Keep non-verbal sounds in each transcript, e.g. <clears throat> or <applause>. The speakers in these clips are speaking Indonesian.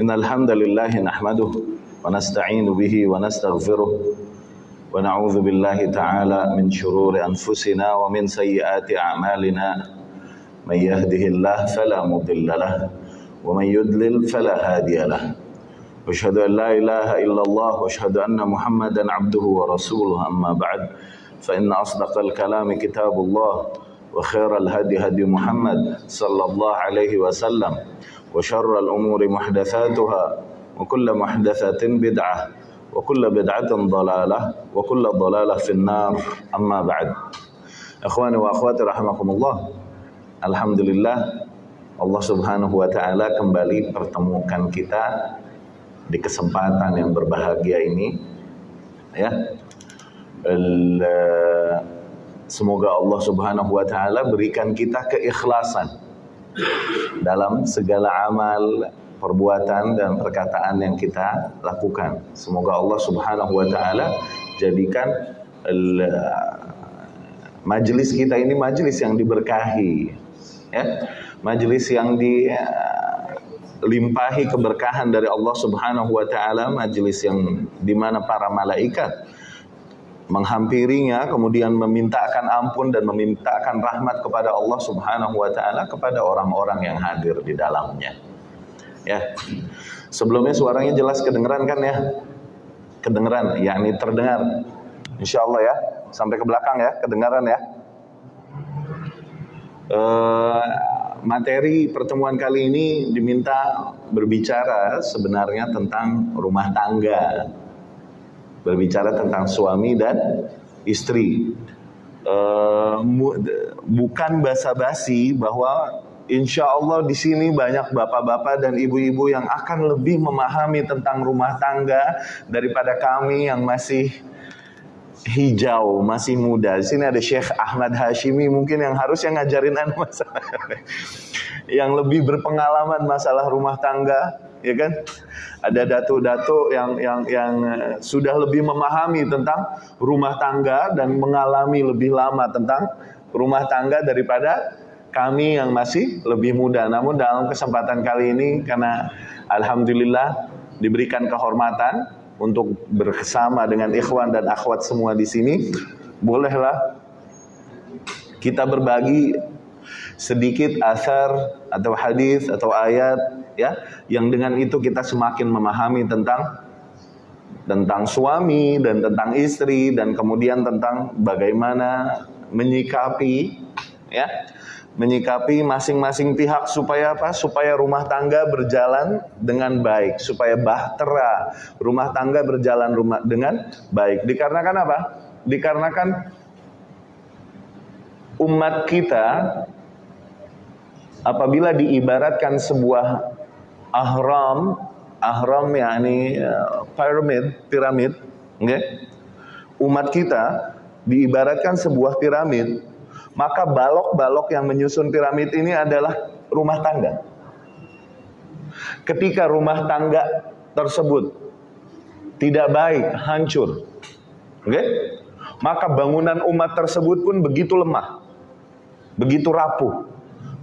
إن الحمد لله نحمده ونستعين به ونستغفره ونعوذ بالله تعالى من شرور أنفسنا ومن سيئات أعمالنا. من يهده الله فلا مضل له ومن يضلل فلا هادي له. واشهد أن لا إله إلا الله وأشهد أن محمدا عبده ورسوله. أما بعد فإن أصدق الكلام كتاب الله وخير الهدي هدي محمد صلى الله عليه وسلم. وشر الامور محدثاتها وكل محدثه بدعه وكل بدعه ضلاله وكل ضلاله في النار اما بعد اخواني واخواتي رحمكم الله Alhamdulillah Allah Subhanahu wa taala kembali pertemukan kita di kesempatan yang berbahagia ini ya semoga Allah Subhanahu wa taala berikan kita keikhlasan dalam segala amal perbuatan dan perkataan yang kita lakukan. Semoga Allah Subhanahu wa taala jadikan majelis kita ini majelis yang diberkahi ya. Majelis yang dilimpahi keberkahan dari Allah Subhanahu wa taala majelis yang di mana para malaikat menghampirinya kemudian memintakan ampun dan memintakan rahmat kepada Allah Subhanahu wa taala kepada orang-orang yang hadir di dalamnya. Ya. Sebelumnya suaranya jelas kedengeran kan ya? Kedengeran yakni terdengar. Insya Allah ya. Sampai ke belakang ya. Kedengaran ya. Uh, materi pertemuan kali ini diminta berbicara sebenarnya tentang rumah tangga, berbicara tentang suami dan istri. Uh, bukan basa-basi bahwa insya Allah di sini banyak bapak-bapak dan ibu-ibu yang akan lebih memahami tentang rumah tangga daripada kami yang masih hijau, masih muda. Di sini ada Syekh Ahmad Hashimi mungkin yang harus yang ngajarin anu masalah <laughs> yang lebih berpengalaman masalah rumah tangga, ya kan? Ada datu-datu yang yang yang sudah lebih memahami tentang rumah tangga dan mengalami lebih lama tentang rumah tangga daripada kami yang masih lebih muda. Namun dalam kesempatan kali ini karena alhamdulillah diberikan kehormatan untuk bersama dengan ikhwan dan akhwat semua di sini, bolehlah kita berbagi sedikit asar atau hadis atau ayat ya yang dengan itu kita semakin memahami tentang tentang suami dan tentang istri dan kemudian tentang bagaimana menyikapi ya menyikapi masing-masing pihak supaya apa? Supaya rumah tangga berjalan dengan baik, supaya bahtera rumah tangga berjalan rumah dengan baik. Dikarenakan apa? Dikarenakan umat kita apabila diibaratkan sebuah ahram, ahram yakni uh, piramid, piramid, okay? Umat kita diibaratkan sebuah piramid maka balok-balok yang menyusun piramid ini adalah rumah tangga. Ketika rumah tangga tersebut tidak baik, hancur. Oke? Okay? Maka bangunan umat tersebut pun begitu lemah. Begitu rapuh,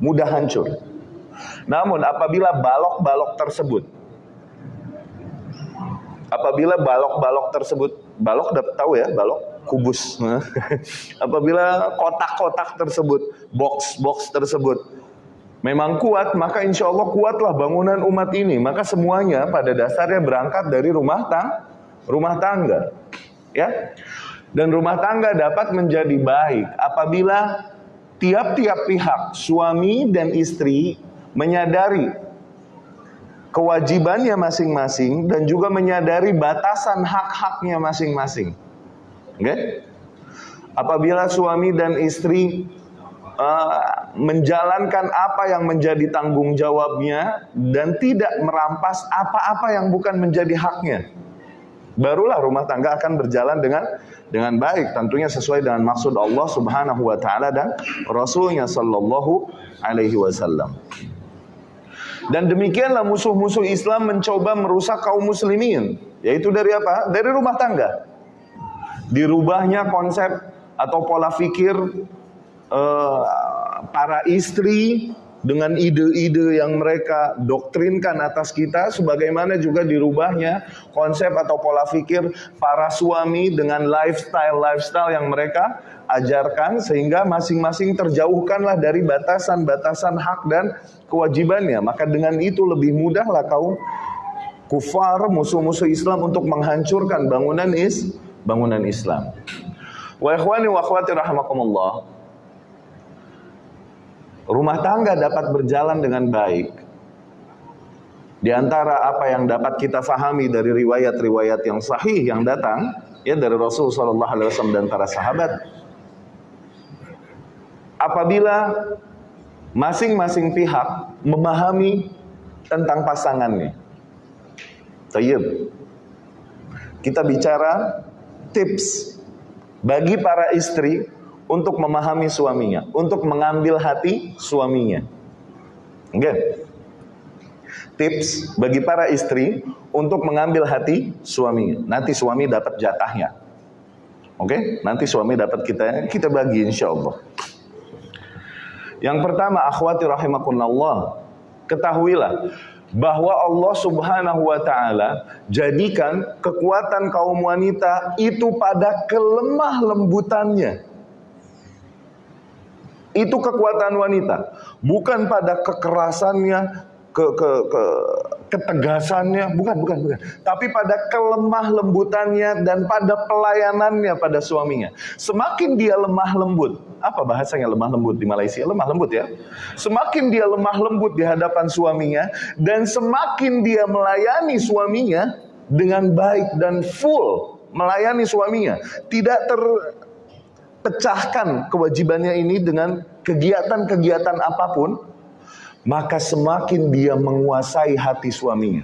mudah hancur. Namun apabila balok-balok tersebut apabila balok-balok tersebut balok dapat tahu ya balok kubus. <laughs> Apabila kotak-kotak tersebut, box-box tersebut memang kuat, maka insya Allah kuatlah bangunan umat ini. Maka semuanya pada dasarnya berangkat dari rumah tang, rumah tangga, ya. Dan rumah tangga dapat menjadi baik apabila tiap-tiap pihak, suami dan istri menyadari kewajibannya masing-masing dan juga menyadari batasan hak-haknya masing-masing. Oke? Okay? Apabila suami dan istri uh, menjalankan apa yang menjadi tanggung jawabnya dan tidak merampas apa-apa yang bukan menjadi haknya, barulah rumah tangga akan berjalan dengan dengan baik tentunya sesuai dengan maksud Allah Subhanahu wa taala dan Rasulnya sallallahu alaihi wasallam. Dan demikianlah musuh-musuh Islam mencoba merusak kaum muslimin, yaitu dari apa? Dari rumah tangga dirubahnya konsep atau pola pikir uh, para istri dengan ide-ide yang mereka doktrinkan atas kita sebagaimana juga dirubahnya konsep atau pola pikir para suami dengan lifestyle-lifestyle yang mereka ajarkan sehingga masing-masing terjauhkanlah dari batasan-batasan hak dan kewajibannya maka dengan itu lebih mudahlah kaum kufar musuh-musuh Islam untuk menghancurkan bangunan is bangunan Islam wa ikhwani wa akhwati rahimakumullah rumah tangga dapat berjalan dengan baik. Di antara apa yang dapat kita fahami dari riwayat-riwayat yang sahih yang datang ya dari Rasul sallallahu dan para sahabat apabila masing-masing pihak memahami tentang pasangannya. Tayyib. Kita bicara tips bagi para istri untuk memahami suaminya, untuk mengambil hati suaminya. Okay. Tips bagi para istri untuk mengambil hati suaminya. Nanti suami dapat jatahnya. Oke, okay? nanti suami dapat kita kita bagi insya Allah. Yang pertama, akhwati rahimakumullah, ketahuilah bahwa Allah Subhanahu wa taala jadikan kekuatan kaum wanita itu pada kelemah lembutannya. Itu kekuatan wanita, bukan pada kekerasannya, ke, ke, ke ketegasannya, bukan, bukan, bukan. Tapi pada kelemah lembutannya dan pada pelayanannya pada suaminya. Semakin dia lemah lembut, apa bahasanya lemah lembut di Malaysia? Lemah lembut ya. Semakin dia lemah lembut di hadapan suaminya dan semakin dia melayani suaminya dengan baik dan full melayani suaminya, tidak ter pecahkan kewajibannya ini dengan kegiatan-kegiatan apa pun, maka semakin dia menguasai hati suaminya.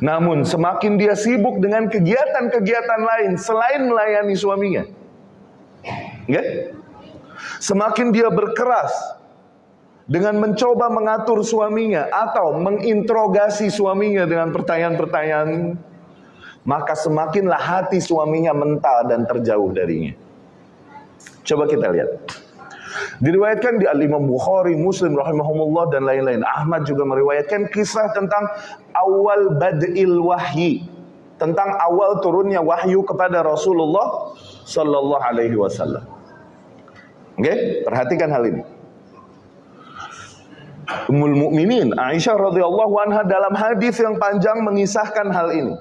Namun semakin dia sibuk dengan kegiatan-kegiatan lain selain melayani suaminya. Okay? Semakin dia berkeras dengan mencoba mengatur suaminya atau menginterogasi suaminya dengan pertanyaan-pertanyaan maka semakinlah hati suaminya mental dan terjauh darinya. Coba kita lihat. Diriwayatkan di Al-Imam Bukhari, Muslim rahimahumullah dan lain-lain. Ahmad juga meriwayatkan kisah tentang awal bad'il wahyi. Tentang awal turunnya wahyu kepada Rasulullah sallallahu alaihi wasallam. Oke, perhatikan hal ini. Ummul Mukminin Aisyah radhiyallahu anha dalam hadis yang panjang mengisahkan hal ini.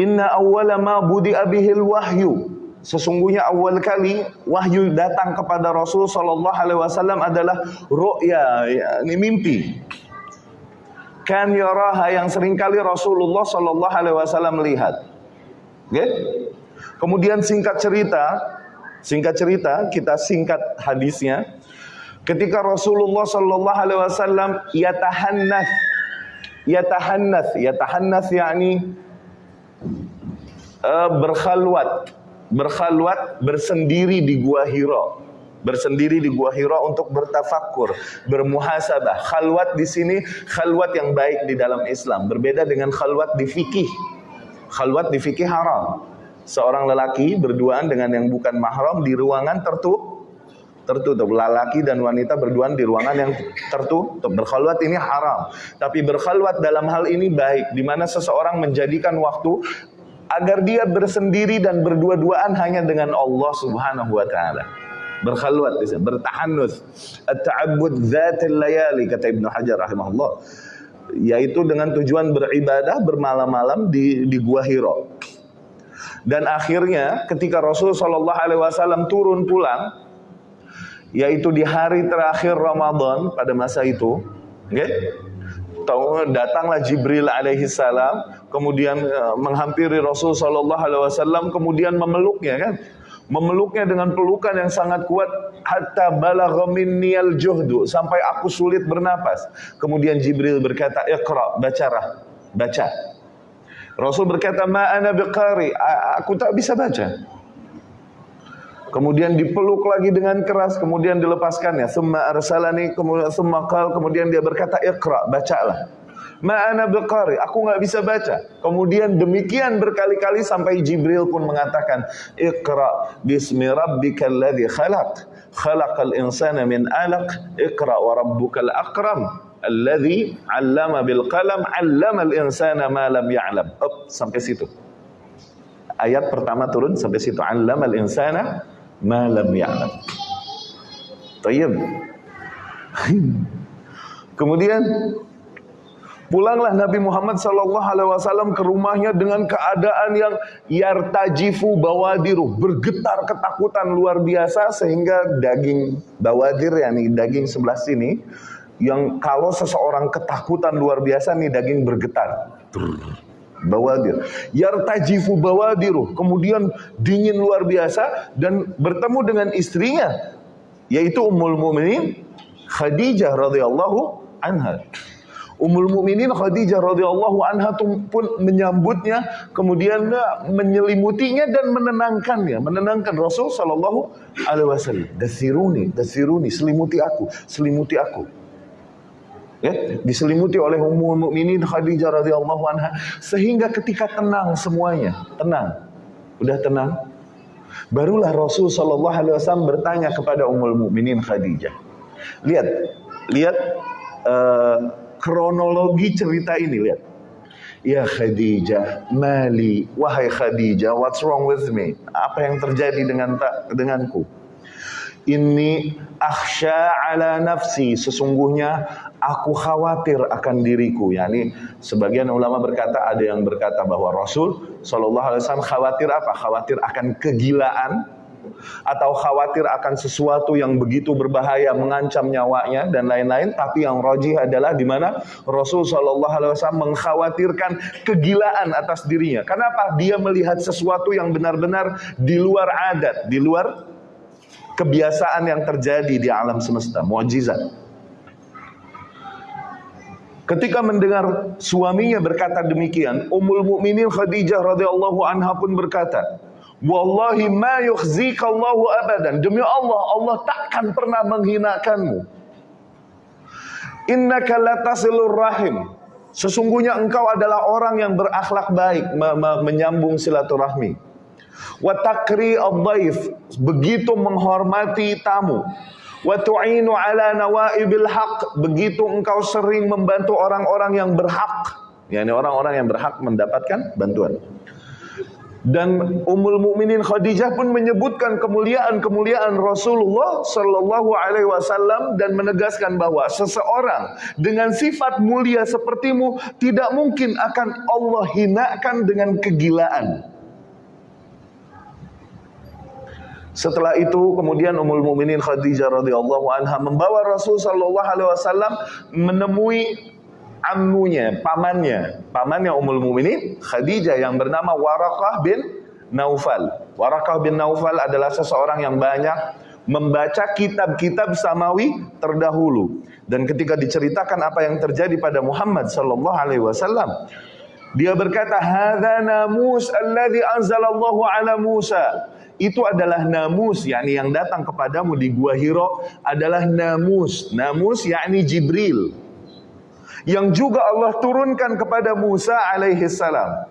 Inna awwala ma budi'a bihil wahyu. Sesungguhnya awal kali wahyu datang kepada Rasul sallallahu alaihi wasallam adalah ru'ya, ini mimpi. Kan yaraha yang sering kali Rasulullah sallallahu alaihi wasallam lihat. Okay? Kemudian singkat cerita, singkat cerita kita singkat hadisnya. Ketika Rasulullah sallallahu alaihi wasallam yatahannath yatahannath yatahannath yakni uh, berkhalwat, berkhalwat bersendiri di gua Hira. Bersendiri di gua Hira untuk bertafakur, bermuhasabah. Khalwat di sini khalwat yang baik di dalam Islam, berbeda dengan khalwat di fikih. Khalwat di fikih haram. Seorang lelaki berduaan dengan yang bukan mahram di ruangan tertutup tertutup. Lelaki dan wanita berduaan di ruangan yang tertutup. Berkhalwat ini haram. Tapi berkhalwat dalam hal ini baik. Di mana seseorang menjadikan waktu agar dia bersendiri dan berdua-duaan hanya dengan Allah Subhanahu wa taala. Berkhalwat bertahannuts. At-ta'abbud dzatil layali kata Ibnu Hajar rahimahullah. Yaitu dengan tujuan beribadah bermalam-malam di di Gua Hira. Dan akhirnya ketika Rasul Shallallahu alaihi wasallam turun pulang yaitu di hari terakhir Ramadan pada masa itu, okay? Datanglah Jibril alaihi salam kemudian uh, menghampiri Rasul sallallahu alaihi wasallam kemudian memeluknya kan? Memeluknya dengan pelukan yang sangat kuat hatta balagha minniyal juhdu sampai aku sulit bernapas. Kemudian Jibril berkata iqra bacalah baca. Rasul berkata ma ana biqari aku tak bisa baca Kemudian dipeluk lagi dengan keras, kemudian dilepaskannya. Summa arsalani, kemudian summa qal, kemudian dia berkata, "Iqra, bacalah." Ma'ana biqari, aku nggak bisa baca. Kemudian demikian berkali-kali sampai Jibril pun mengatakan, Iqra bismi rabbikal ladzi khalaq. khalaqal insana min 'alaq iqra wa rabbukal akram alladhi 'allama bil qalam 'allamal insana ma lam ya'lam Up, sampai situ ayat pertama turun sampai situ 'allamal insana ma lam ya'lam Tayyib Kemudian Pulanglah Nabi Muhammad Wasallam ke rumahnya dengan keadaan yang yartajifu bawadiru bergetar ketakutan luar biasa sehingga daging bawadir ya nih daging sebelah sini yang kalau seseorang ketakutan luar biasa nih daging bergetar. Bawadir. Yartajifu bawadiru. Kemudian dingin luar biasa dan bertemu dengan istrinya yaitu Ummul Mukminin Khadijah radhiyallahu anha. Ummul Mukminin Khadijah radhiyallahu anha pun menyambutnya, kemudian menyelimutinya dan menenangkannya, menenangkan Rasul sallallahu alaihi wasallam. Dasiruni, dasiruni, selimuti aku, selimuti aku. Ya, diselimuti oleh Ummul Mukminin Khadijah radhiyallahu anha sehingga ketika tenang semuanya, tenang. Udah tenang. Barulah Rasul sallallahu alaihi wasallam bertanya kepada Ummul Mukminin Khadijah. Lihat, lihat uh, kronologi cerita ini lihat. Ya Khadijah, mali, wahai Khadijah, what's wrong with me? Apa yang terjadi dengan tak denganku? Ini akhsha ala nafsi, sesungguhnya aku khawatir akan diriku. Yani sebagian ulama berkata ada yang berkata bahwa Rasul Shallallahu Alaihi Wasallam khawatir apa? Khawatir akan kegilaan atau khawatir akan sesuatu yang begitu berbahaya mengancam nyawanya dan lain-lain tapi yang rojih adalah di mana Rasul Shallallahu Alaihi Wasallam mengkhawatirkan kegilaan atas dirinya kenapa dia melihat sesuatu yang benar-benar di luar adat di luar kebiasaan yang terjadi di alam semesta mukjizat Ketika mendengar suaminya berkata demikian, Ummul Mukminin Khadijah radhiyallahu anha pun berkata, Wallahi ma yukhzika Allahu abadan. Demi Allah, Allah takkan pernah menghinakanmu. Innaka latasilur rahim. Sesungguhnya engkau adalah orang yang berakhlak baik, me me menyambung silaturahmi. Wa takri dhaif begitu menghormati tamu. Wa tu'inu ala nawaibil haq, begitu engkau sering membantu orang-orang yang berhak. yakni orang-orang yang berhak mendapatkan bantuan. Dan Ummul Mukminin Khadijah pun menyebutkan kemuliaan-kemuliaan Rasulullah Shallallahu Alaihi Wasallam dan menegaskan bahwa seseorang dengan sifat mulia sepertimu tidak mungkin akan Allah hinakan dengan kegilaan. Setelah itu kemudian Ummul Mukminin Khadijah radhiyallahu anha membawa Rasul sallallahu alaihi wasallam menemui ammunya, pamannya, pamannya Ummul Mukminin Khadijah yang bernama Warakah bin Naufal. Warakah bin Naufal adalah seseorang yang banyak membaca kitab-kitab samawi terdahulu dan ketika diceritakan apa yang terjadi pada Muhammad sallallahu alaihi wasallam dia berkata hadza namus alladhi anzalallahu ala Musa itu adalah namus yakni yang datang kepadamu di gua Hiro adalah namus namus yakni Jibril yang juga Allah turunkan kepada Musa alaihi salam.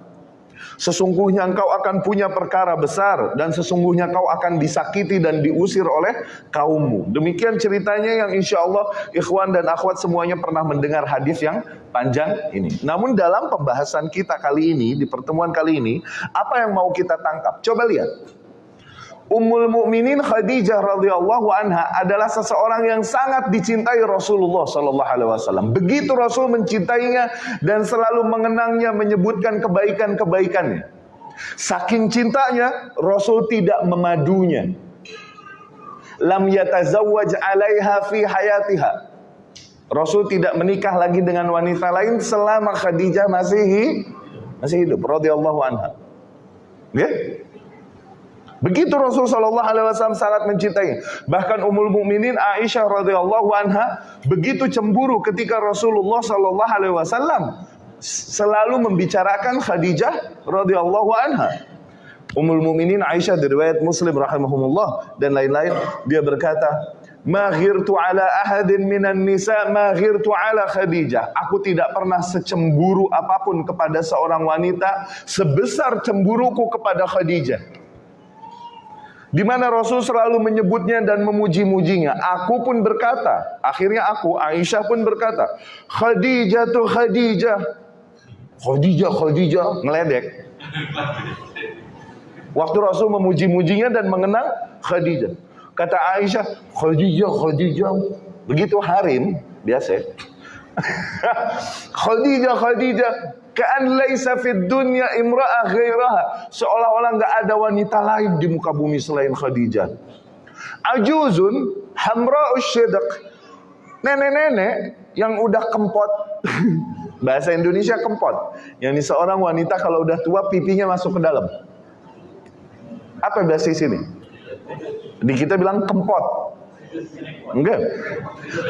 Sesungguhnya engkau akan punya perkara besar dan sesungguhnya kau akan disakiti dan diusir oleh kaummu. Demikian ceritanya yang insya Allah ikhwan dan akhwat semuanya pernah mendengar hadis yang panjang ini. Namun dalam pembahasan kita kali ini, di pertemuan kali ini, apa yang mau kita tangkap? Coba lihat. Ummul Mukminin Khadijah radhiyallahu anha adalah seseorang yang sangat dicintai Rasulullah sallallahu alaihi wasallam. Begitu Rasul mencintainya dan selalu mengenangnya, menyebutkan kebaikan-kebaikannya. Saking cintanya, Rasul tidak memadunya. Lam yatazawwaj 'alaiha fi hayatiha. Rasul tidak menikah lagi dengan wanita lain selama Khadijah masih masih hidup radhiyallahu anha. Okay? Begitu Rasul Shallallahu Alaihi Wasallam sangat mencintai. Bahkan Ummul Mukminin Aisyah radhiyallahu anha begitu cemburu ketika Rasulullah Shallallahu Alaihi Wasallam selalu membicarakan Khadijah radhiyallahu anha. Ummul Mukminin Aisyah diriwayat Muslim rahimahumullah dan lain-lain dia berkata, "Ma ghirtu ala ahadin minan nisa ma ghirtu ala Khadijah." Aku tidak pernah secemburu apa pun kepada seorang wanita sebesar cemburuku kepada Khadijah. Di mana Rasul selalu menyebutnya dan memuji-mujinya. Aku pun berkata, akhirnya aku Aisyah pun berkata, Khadijah tuh Khadijah. Khadijah, Khadijah, ngeledek. Waktu Rasul memuji-mujinya dan mengenang Khadijah. Kata Aisyah, Khadijah, Khadijah. Begitu harim, biasa. <laughs> Khadijah, Khadijah. Ka'an laisa fid dunya imra'ah ghairaha. Seolah-olah enggak ada wanita lain di muka bumi selain Khadijah. Ajuzun hamra'us syidq. Nenek-nenek yang udah kempot. <laughs> Bahasa Indonesia kempot. Yang ini seorang wanita kalau udah tua pipinya masuk ke dalam. Apa bahasa sini? Di kita bilang kempot. Enggak.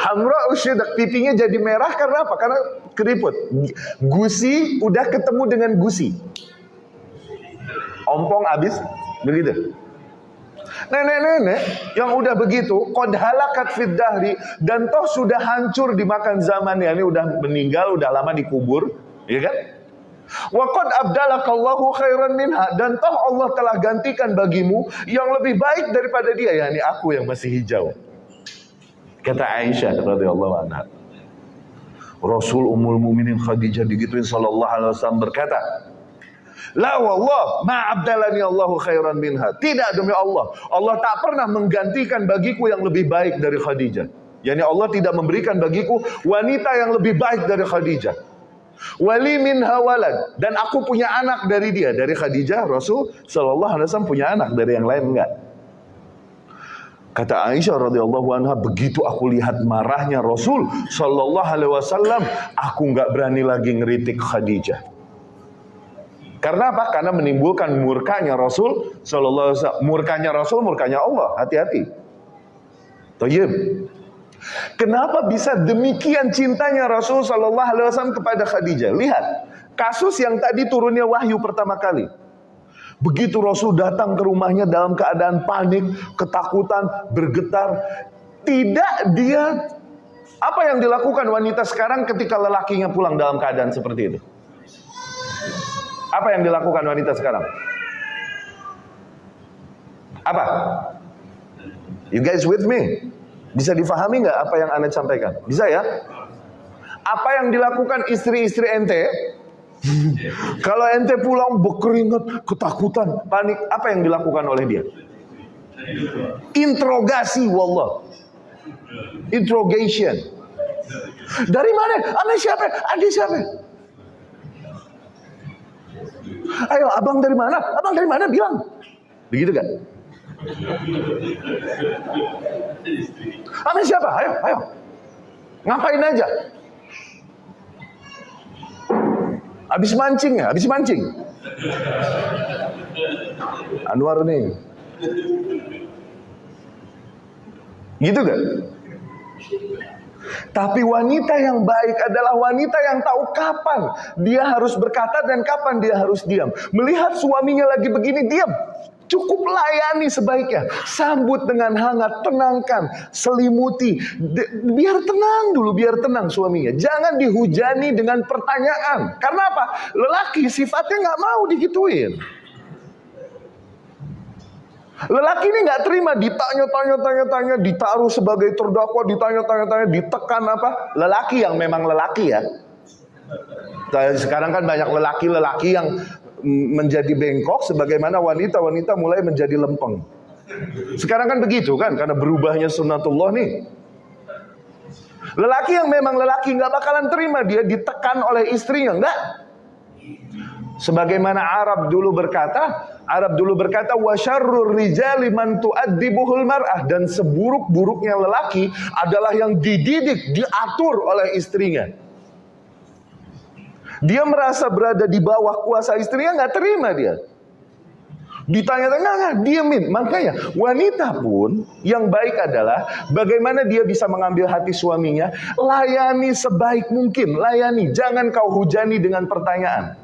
Hamra usyidak pipinya jadi merah karena apa? Karena keriput. Gusi udah ketemu dengan gusi. Ompong habis begitu. Nenek-nenek yang udah begitu, kod halakat fid dahri dan toh sudah hancur dimakan zaman ya ini udah meninggal, udah lama dikubur, ya kan? Waqad abdalakallahu khairan minha dan toh Allah telah gantikan bagimu yang lebih baik daripada dia yakni aku yang masih hijau. Kata Aisyah radhiyallahu anha. Rasul Ummul Mukminin Khadijah digituin sallallahu alaihi wasallam berkata, La wallah ma abdalani Allahu khairan minha. Tidak demi Allah. Allah tak pernah menggantikan bagiku yang lebih baik dari Khadijah. Yani Allah tidak memberikan bagiku wanita yang lebih baik dari Khadijah. Wali min hawalad dan aku punya anak dari dia dari Khadijah Rasul Shallallahu Alaihi Wasallam punya anak dari yang lain enggak Kata Aisyah radhiyallahu anha begitu aku lihat marahnya Rasul Shallallahu Alaihi Wasallam aku nggak berani lagi ngeritik Khadijah karena apa? Karena menimbulkan murkanya Rasul Shallallahu Alaihi Wasallam murkanya Rasul murkanya Allah hati-hati Tayyib Kenapa bisa demikian cintanya Rasul Shallallahu Alaihi Wasallam kepada Khadijah? Lihat kasus yang tadi turunnya wahyu pertama kali. Begitu Rasul datang ke rumahnya dalam keadaan panik, ketakutan, bergetar, tidak dia apa yang dilakukan wanita sekarang ketika lelakinya pulang dalam keadaan seperti itu? Apa yang dilakukan wanita sekarang? Apa? You guys with me? Bisa difahami nggak apa yang anda sampaikan? Bisa ya? Apa yang dilakukan istri-istri ente? <laughs> Kalau ente pulang berkeringat, ketakutan, panik, apa yang dilakukan oleh dia? Interogasi, wallah. Interrogation. Dari mana? Anda siapa? Anda siapa? Ayo, abang dari mana? Abang dari mana? Bilang. Begitu kan? Anda siapa? Ayo, ayo. Ngapain aja? Habis mancing ya? Habis mancing. Anwar nih. Gitu gak? Tapi wanita yang baik adalah wanita yang tahu kapan dia harus berkata dan kapan dia harus diam. Melihat suaminya lagi begini, diam. Cukup layani sebaiknya. Sambut dengan hangat, tenangkan, selimuti. biar tenang dulu, biar tenang suaminya. Jangan dihujani dengan pertanyaan. Karena apa? Lelaki sifatnya nggak mau digituin. Lelaki ini nggak terima ditanya-tanya, tanya-tanya, ditaruh sebagai terdakwa, ditanya-tanya, tanya, ditekan apa? Lelaki yang memang lelaki ya. Sekarang kan banyak lelaki-lelaki yang menjadi bengkok sebagaimana wanita-wanita mulai menjadi lempeng. Sekarang kan begitu kan karena berubahnya sunnatullah nih. Lelaki yang memang lelaki nggak bakalan terima dia ditekan oleh istrinya enggak. Sebagaimana Arab dulu berkata, Arab dulu berkata wasyarrur rijali man tu'addibuhul mar'ah dan seburuk-buruknya lelaki adalah yang dididik, diatur oleh istrinya. Dia merasa berada di bawah kuasa istrinya nggak terima dia. Ditanya-tanya nggak diemin. Makanya wanita pun yang baik adalah bagaimana dia bisa mengambil hati suaminya. Layani sebaik mungkin, layani. Jangan kau hujani dengan pertanyaan.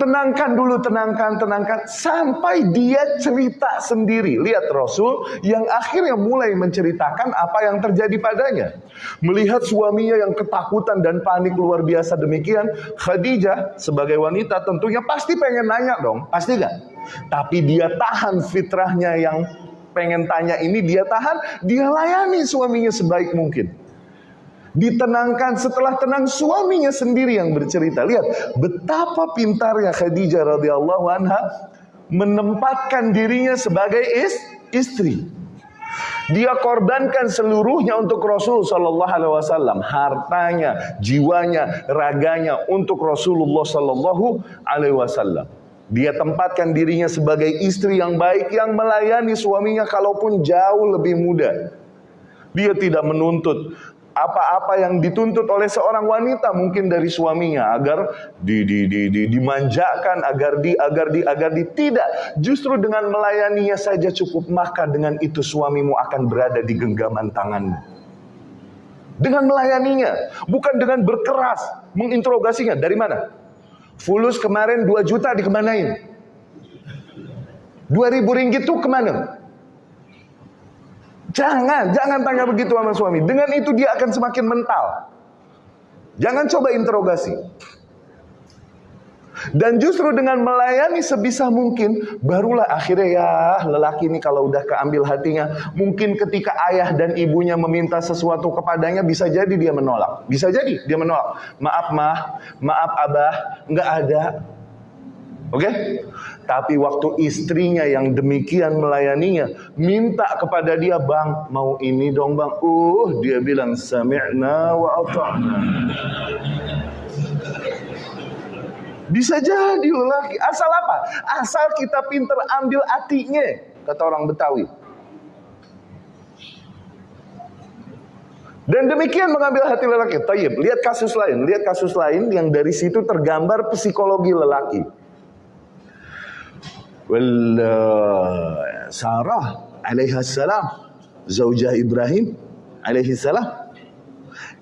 Tenangkan dulu, tenangkan, tenangkan. Sampai dia cerita sendiri. Lihat Rasul yang akhirnya mulai menceritakan apa yang terjadi padanya. Melihat suaminya yang ketakutan dan panik luar biasa demikian. Khadijah sebagai wanita tentunya pasti pengen nanya dong. Pasti gak? Tapi dia tahan fitrahnya yang pengen tanya ini. Dia tahan, dia layani suaminya sebaik mungkin ditenangkan setelah tenang suaminya sendiri yang bercerita. Lihat betapa pintarnya Khadijah radhiyallahu anha menempatkan dirinya sebagai is, istri. Dia korbankan seluruhnya untuk Rasul Sallallahu Alaihi Wasallam, hartanya, jiwanya, raganya untuk Rasulullah Sallallahu Alaihi Wasallam. Dia tempatkan dirinya sebagai istri yang baik yang melayani suaminya kalaupun jauh lebih muda. Dia tidak menuntut apa-apa yang dituntut oleh seorang wanita mungkin dari suaminya agar di, di, di, di, dimanjakan agar di agar di agar di tidak. Justru dengan melayaninya saja cukup maka dengan itu suamimu akan berada di genggaman tanganmu. Dengan melayaninya bukan dengan berkeras menginterogasinya. Dari mana? Fulus kemarin 2 juta dikemanain? 2000 ringgit itu ke mana Jangan, jangan tanya begitu sama suami. Dengan itu dia akan semakin mental. Jangan coba interogasi. Dan justru dengan melayani sebisa mungkin, barulah akhirnya ya lelaki ini kalau udah keambil hatinya, mungkin ketika ayah dan ibunya meminta sesuatu kepadanya, bisa jadi dia menolak. Bisa jadi dia menolak. Maaf mah, maaf abah, nggak ada. Oke? Okay? Tapi waktu istrinya yang demikian melayaninya, minta kepada dia, "Bang, mau ini dong, Bang." Uh, dia bilang, "Sami'na wa ata'na." Bisa jadi lelaki. Asal apa? Asal kita pinter ambil hatinya, kata orang Betawi. Dan demikian mengambil hati lelaki. Tayyib, lihat kasus lain. Lihat kasus lain yang dari situ tergambar psikologi lelaki. Sarah alaihi salam zaujah Ibrahim alaihi salam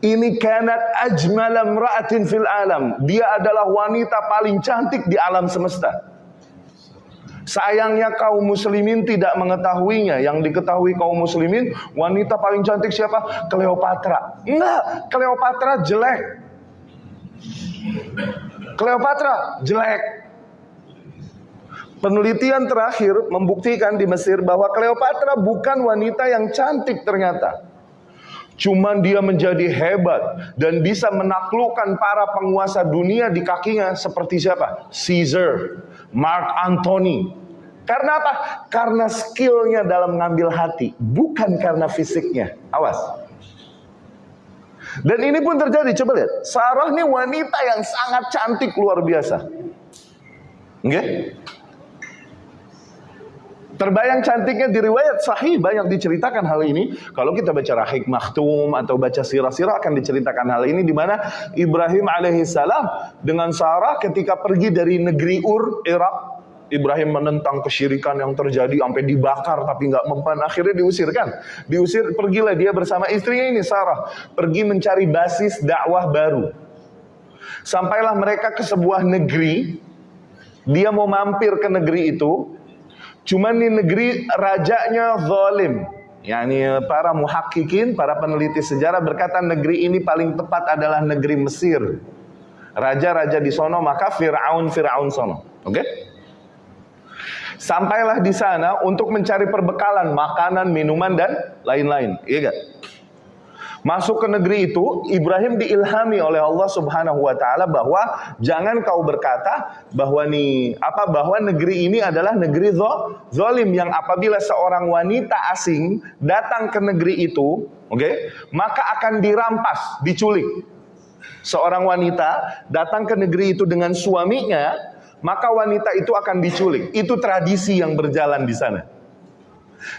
ini kanat ajmal imra'atin fil alam dia adalah wanita paling cantik di alam semesta Sayangnya kaum muslimin tidak mengetahuinya. Yang diketahui kaum muslimin, wanita paling cantik siapa? Cleopatra. Enggak, Cleopatra jelek. Cleopatra jelek. Penelitian terakhir membuktikan di Mesir bahwa Cleopatra bukan wanita yang cantik ternyata. Cuman dia menjadi hebat dan bisa menaklukkan para penguasa dunia di kakinya seperti siapa? Caesar, Mark Antony. Karena apa? Karena skillnya dalam mengambil hati, bukan karena fisiknya. Awas. Dan ini pun terjadi, coba lihat. Sarah ini wanita yang sangat cantik luar biasa. Oke? Okay? Terbayang cantiknya di riwayat sahih banyak diceritakan hal ini. Kalau kita baca Rahik Maktum atau baca sirah-sirah akan diceritakan hal ini di mana Ibrahim alaihissalam dengan Sarah ketika pergi dari negeri Ur, Irak, Ibrahim menentang kesyirikan yang terjadi sampai dibakar tapi nggak mempan akhirnya diusirkan. Diusir pergilah dia bersama istrinya ini Sarah pergi mencari basis dakwah baru. Sampailah mereka ke sebuah negeri. Dia mau mampir ke negeri itu, Cuman di negeri rajanya zalim. Yani para muhakkikin, para peneliti sejarah berkata negeri ini paling tepat adalah negeri Mesir. Raja-raja di sono maka Fir'aun Fir'aun sono. Oke? Okay? Sampailah di sana untuk mencari perbekalan makanan, minuman dan lain-lain. Iya gak? Masuk ke negeri itu, Ibrahim diilhami oleh Allah Subhanahu wa taala bahwa jangan kau berkata bahwa nih apa bahwa negeri ini adalah negeri zalim yang apabila seorang wanita asing datang ke negeri itu, oke, okay, maka akan dirampas, diculik. Seorang wanita datang ke negeri itu dengan suaminya, maka wanita itu akan diculik. Itu tradisi yang berjalan di sana.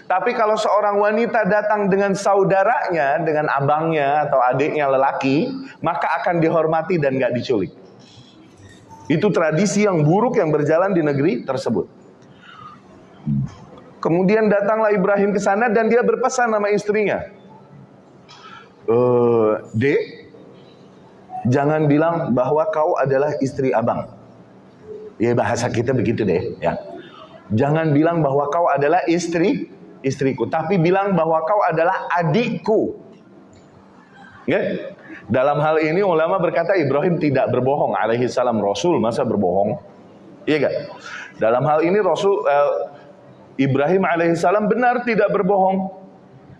Tapi kalau seorang wanita datang dengan saudaranya, dengan abangnya atau adiknya lelaki, maka akan dihormati dan gak diculik. Itu tradisi yang buruk yang berjalan di negeri tersebut. Kemudian datanglah Ibrahim ke sana dan dia berpesan nama istrinya. E, Dek, jangan bilang bahwa kau adalah istri abang. Ya bahasa kita begitu deh, ya. Jangan bilang bahwa kau adalah istri istriku, tapi bilang bahwa kau adalah adikku. Ya? Dalam hal ini ulama berkata Ibrahim tidak berbohong alaihi salam Rasul masa berbohong? Iya gak? Dalam hal ini Rasul uh, Ibrahim alaihissalam benar tidak berbohong.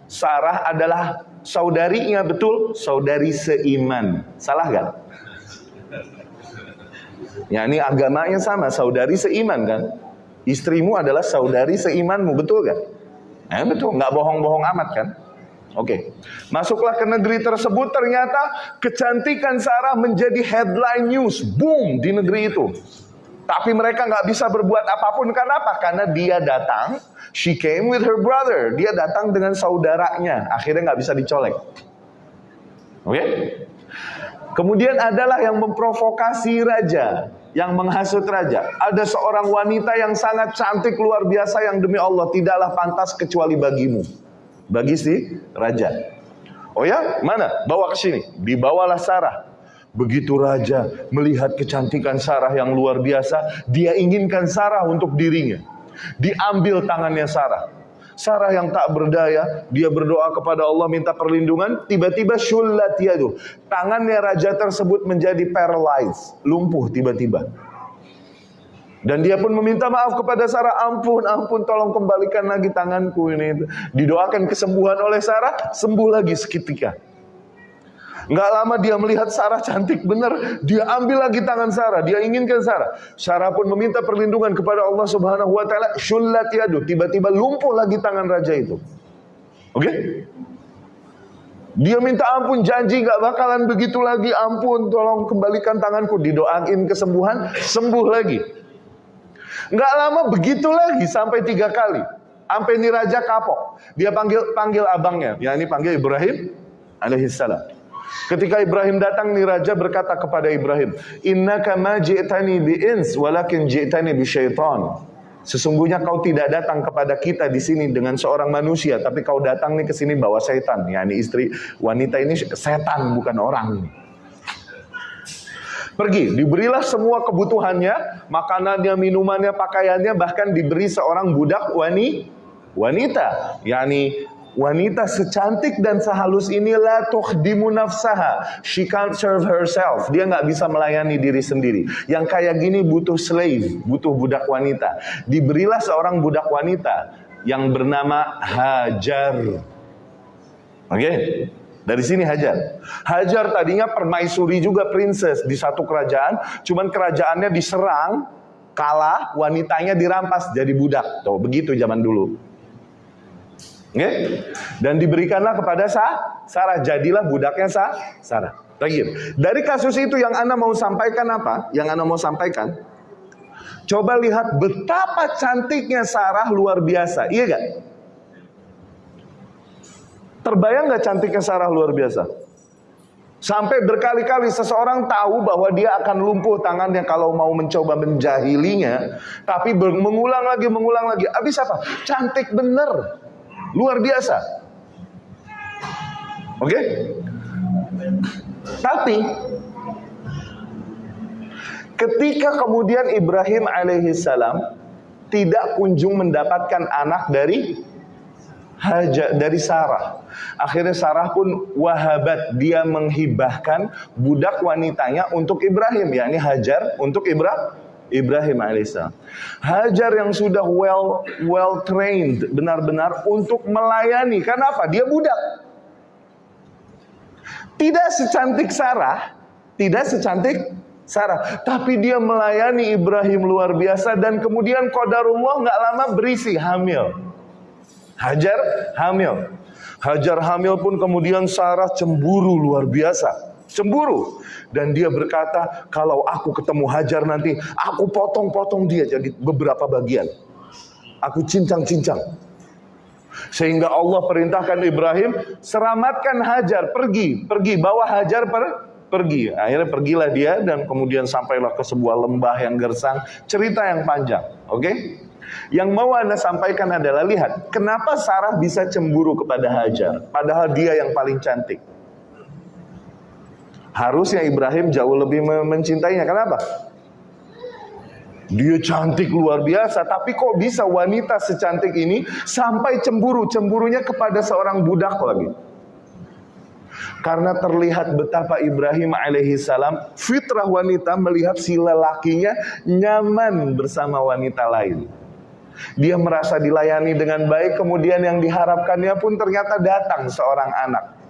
Sarah adalah saudarinya betul, saudari seiman. Salah gak? Ya ini agamanya sama, saudari seiman kan? Istrimu adalah saudari seimanmu, betul gak? Eh betul, nggak bohong-bohong amat kan? Oke, okay. masuklah ke negeri tersebut ternyata kecantikan Sarah menjadi headline news, boom di negeri itu. Tapi mereka nggak bisa berbuat apa pun kenapa? Karena dia datang, she came with her brother. Dia datang dengan saudaranya. Akhirnya nggak bisa dicolek. Oke? Okay? Kemudian adalah yang memprovokasi raja, yang menghasut raja. Ada seorang wanita yang sangat cantik luar biasa yang demi Allah tidaklah pantas kecuali bagimu. Bagi si raja. Oh ya, mana? Bawa ke sini. Dibawalah Sarah. Begitu raja melihat kecantikan Sarah yang luar biasa, dia inginkan Sarah untuk dirinya. Diambil tangannya Sarah. Sarah yang tak berdaya, dia berdoa kepada Allah minta perlindungan, tiba-tiba syullat yadu. Tangannya raja tersebut menjadi paralyzed, lumpuh tiba-tiba. Dan dia pun meminta maaf kepada Sarah, ampun, ampun, tolong kembalikan lagi tanganku ini. Didoakan kesembuhan oleh Sarah, sembuh lagi seketika. Nggak lama dia melihat Sarah cantik benar, dia ambil lagi tangan Sarah, dia inginkan Sarah. Sarah pun meminta perlindungan kepada Allah Subhanahu wa taala, syullat yadu, tiba-tiba lumpuh lagi tangan raja itu. Oke? Okay? Dia minta ampun, janji nggak bakalan begitu lagi. Ampun, tolong kembalikan tanganku. Didoain kesembuhan, sembuh lagi. Nggak lama begitu lagi sampai tiga kali. Sampai ini raja kapok. Dia panggil panggil abangnya. Ya ini panggil Ibrahim alaihissalam. Ketika Ibrahim datang, nih raja berkata kepada Ibrahim, Innaka ma ji'tani bi'ins, walakin ji'tani bi syaitan. Sesungguhnya kau tidak datang kepada kita di sini dengan seorang manusia, tapi kau datang nih ke sini bawa setan. Ya, ini istri wanita ini setan bukan orang. Pergi, diberilah semua kebutuhannya, makanannya, minumannya, pakaiannya, bahkan diberi seorang budak wani, wanita, yakni Wanita secantik dan sehalus inilah tuhdimu nafsaha. She can't serve herself. Dia nggak bisa melayani diri sendiri. Yang kayak gini butuh slave, butuh budak wanita. Diberilah seorang budak wanita yang bernama Hajar. Oke? Okay? Dari sini Hajar. Hajar tadinya permaisuri juga princess di satu kerajaan, cuman kerajaannya diserang, kalah, wanitanya dirampas jadi budak. Tuh, begitu zaman dulu. Okay? Dan diberikanlah kepada Sa Sarah. Jadilah budaknya Sa Sarah. Lagi. Dari kasus itu yang Anda mau sampaikan apa? Yang Anda mau sampaikan? Coba lihat betapa cantiknya Sarah luar biasa. Iya gak? Terbayang gak cantiknya Sarah luar biasa? Sampai berkali-kali seseorang tahu bahwa dia akan lumpuh tangannya kalau mau mencoba menjahilinya. Tapi mengulang lagi, mengulang lagi. Habis apa? Cantik bener. Luar biasa. Oke? Okay? Tapi ketika kemudian Ibrahim alaihissalam tidak kunjung mendapatkan anak dari Haja dari Sarah. Akhirnya Sarah pun wahabat dia menghibahkan budak wanitanya untuk Ibrahim, yakni Hajar untuk Ibrahim Ibrahim alaihissalam. Hajar yang sudah well well trained benar-benar untuk melayani. Kenapa? Dia budak. Tidak secantik Sarah, tidak secantik Sarah, tapi dia melayani Ibrahim luar biasa dan kemudian qadarullah nggak lama berisi hamil. Hajar hamil. Hajar hamil pun kemudian Sarah cemburu luar biasa cemburu dan dia berkata kalau aku ketemu Hajar nanti aku potong-potong dia jadi beberapa bagian aku cincang-cincang sehingga Allah perintahkan Ibrahim selamatkan Hajar pergi pergi bawa Hajar per pergi akhirnya pergilah dia dan kemudian sampailah ke sebuah lembah yang gersang cerita yang panjang oke okay? Yang mau Anda sampaikan adalah lihat, kenapa Sarah bisa cemburu kepada Hajar padahal dia yang paling cantik. Harusnya Ibrahim jauh lebih mencintainya. Kenapa? Dia cantik luar biasa, tapi kok bisa wanita secantik ini sampai cemburu? Cemburunya kepada seorang budak lagi. Karena terlihat betapa Ibrahim alaihissalam fitrah wanita melihat si lelakinya nyaman bersama wanita lain. Dia merasa dilayani dengan baik, kemudian yang diharapkannya pun ternyata datang seorang anak.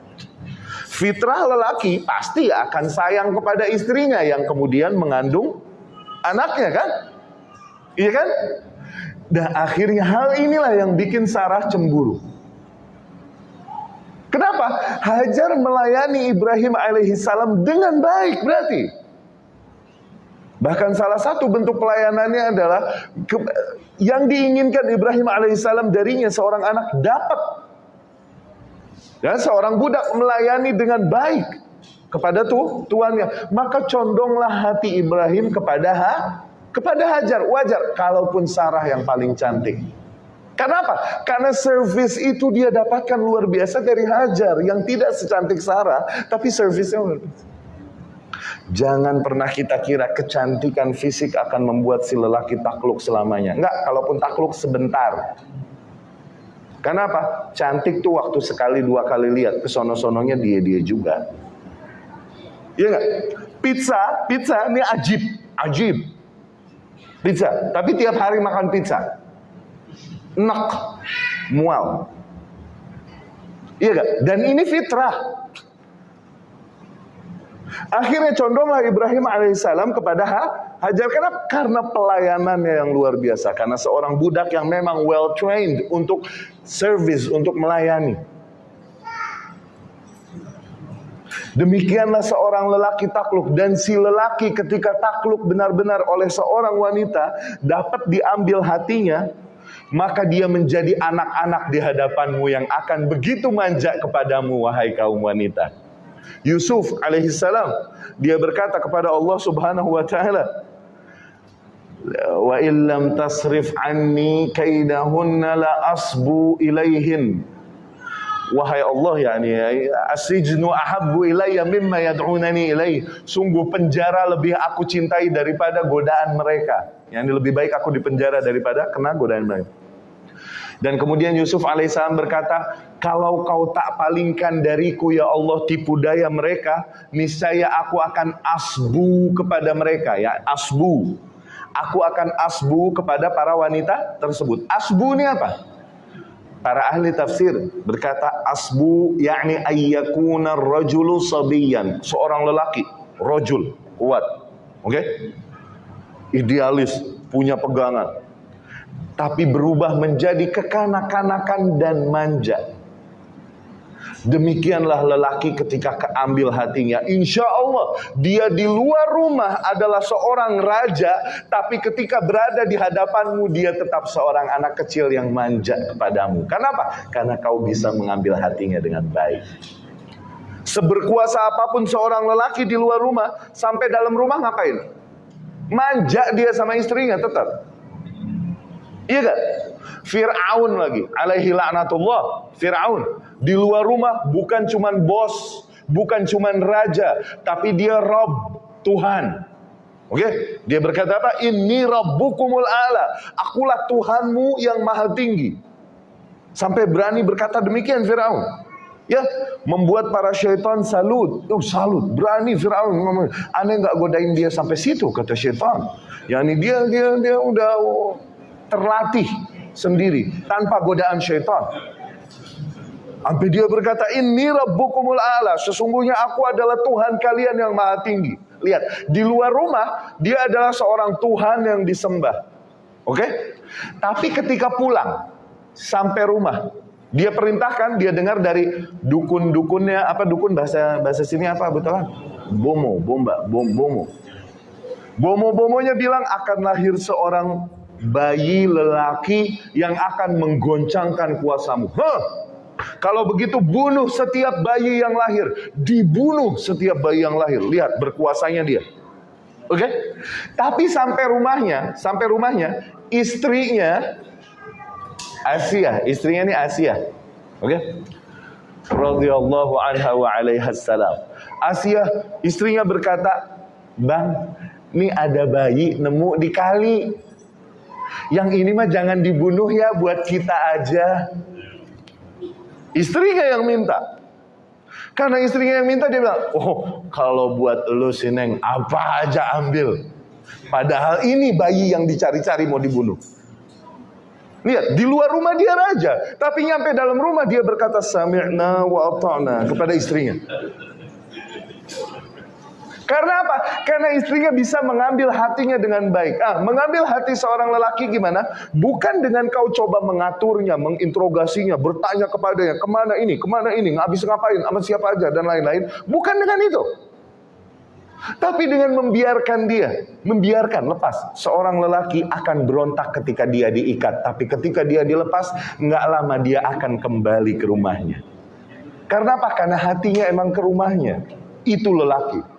Fitrah lelaki pasti akan sayang kepada istrinya yang kemudian mengandung anaknya kan? Iya kan? Dan akhirnya hal inilah yang bikin Sarah cemburu. Kenapa? Hajar melayani Ibrahim alaihissalam dengan baik berarti. Bahkan salah satu bentuk pelayanannya adalah yang diinginkan Ibrahim alaihissalam darinya seorang anak dapat. Dan seorang budak melayani dengan baik kepada tu, tuannya. Maka condonglah hati Ibrahim kepada ha, kepada Hajar. Wajar kalaupun Sarah yang paling cantik. Kenapa? Karena servis itu dia dapatkan luar biasa dari Hajar yang tidak secantik Sarah, tapi servisnya luar biasa. Jangan pernah kita kira kecantikan fisik akan membuat si lelaki takluk selamanya. Enggak, kalaupun takluk sebentar. Kenapa? Cantik tuh waktu sekali dua kali lihat, kesono-sononya dia-dia juga. Iya enggak? Pizza, pizza ini ajib, ajib. Pizza, tapi tiap hari makan pizza enak, mual. Iya gak? Dan ini fitrah. Akhirnya condonglah Ibrahim alaihissalam kepada Hajar kenapa? Karena pelayanannya yang luar biasa. Karena seorang budak yang memang well trained untuk service, untuk melayani. Demikianlah seorang lelaki takluk dan si lelaki ketika takluk benar-benar oleh seorang wanita dapat diambil hatinya, maka dia menjadi anak-anak di hadapanmu yang akan begitu manja kepadamu wahai kaum wanita. Yusuf alaihissalam dia berkata kepada Allah Subhanahu wa taala wa illam tasrif anni kaidahunna la asbu ilaihin. Wahai Allah yakni asijnu ahabbu ilayya mimma yad'unani ilaih sungguh penjara lebih aku cintai daripada godaan mereka. Yang lebih baik aku dipenjara daripada kena godaan mereka. Dan kemudian Yusuf alaihissalam berkata, kalau kau tak palingkan dariku ya Allah tipu daya mereka, niscaya aku akan asbu kepada mereka ya, asbu. Aku akan asbu kepada para wanita tersebut. Asbu ini apa? Para ahli tafsir berkata asbu yakni ayyakuna rajulu sabiyan, seorang lelaki, rajul, kuat. Oke? Okay? Idealis, punya pegangan, tapi berubah menjadi kekanak-kanakan dan manja. Demikianlah lelaki ketika keambil hatinya. Insya Allah dia di luar rumah adalah seorang raja. Tapi ketika berada di hadapanmu dia tetap seorang anak kecil yang manja kepadamu. Kenapa? Karena kau bisa mengambil hatinya dengan baik. Seberkuasa apa pun seorang lelaki di luar rumah. Sampai dalam rumah ngapain? Manja dia sama istrinya tetap. Iya gak? Fir'aun lagi, alaihi la'natullah. Fir'aun di luar rumah bukan cuman bos, bukan cuman raja, tapi dia Rob, Tuhan. Oke, okay? dia berkata apa? Ini Rabbukumul Ala. Akulah Tuhanmu yang maha tinggi. Sampai berani berkata demikian Firaun. Ya, membuat para syaitan salut. Oh, salut, berani Firaun ngomong. Aneh nggak godain dia sampai situ kata syaitan. Yani dia dia dia udah terlatih sendiri tanpa godaan syaitan. Sampai dia berkata, ini Rabbukumul Ala. Sesungguhnya aku adalah Tuhan kalian yang maha tinggi. Lihat, di luar rumah, dia adalah seorang Tuhan yang disembah. Oke? Okay? Tapi ketika pulang, sampai rumah, dia perintahkan, dia dengar dari dukun-dukunnya, apa dukun bahasa bahasa sini apa betul Bomo, bomba, bom, bomo. Bomo-bomonya bilang akan lahir seorang bayi lelaki yang akan menggoncangkan kuasamu. Huh? Kalau begitu bunuh setiap bayi yang lahir, dibunuh setiap bayi yang lahir. Lihat berkuasanya dia. Oke? Okay? Tapi sampai rumahnya, sampai rumahnya, istrinya Asia, istrinya ini Asia. Oke? Okay? Radhiyallahu anha wa alaiha salam. Asia, istrinya berkata, "Bang, Nih ada bayi nemu di kali. Yang ini mah jangan dibunuh ya buat kita aja. Istrinya yang minta. Karena istrinya yang minta dia bilang, oh kalau buat lu sineng apa aja ambil. Padahal ini bayi yang dicari-cari mau dibunuh. Lihat, di luar rumah dia raja. Tapi nyampe dalam rumah dia berkata, Sami'na wa ata'na kepada istrinya. Karena apa? Karena istrinya bisa mengambil hatinya dengan baik. Ah, mengambil hati seorang lelaki gimana? Bukan dengan kau coba mengaturnya, menginterogasinya, bertanya kepadanya, ke mana ini, ke mana ini, habis ngapain, sama siapa aja, dan lain-lain. Bukan dengan itu. Tapi dengan membiarkan dia, membiarkan lepas. Seorang lelaki akan berontak ketika dia diikat. Tapi ketika dia dilepas, nggak lama dia akan kembali ke rumahnya. Karena apa? Karena hatinya emang ke rumahnya. Itu lelaki.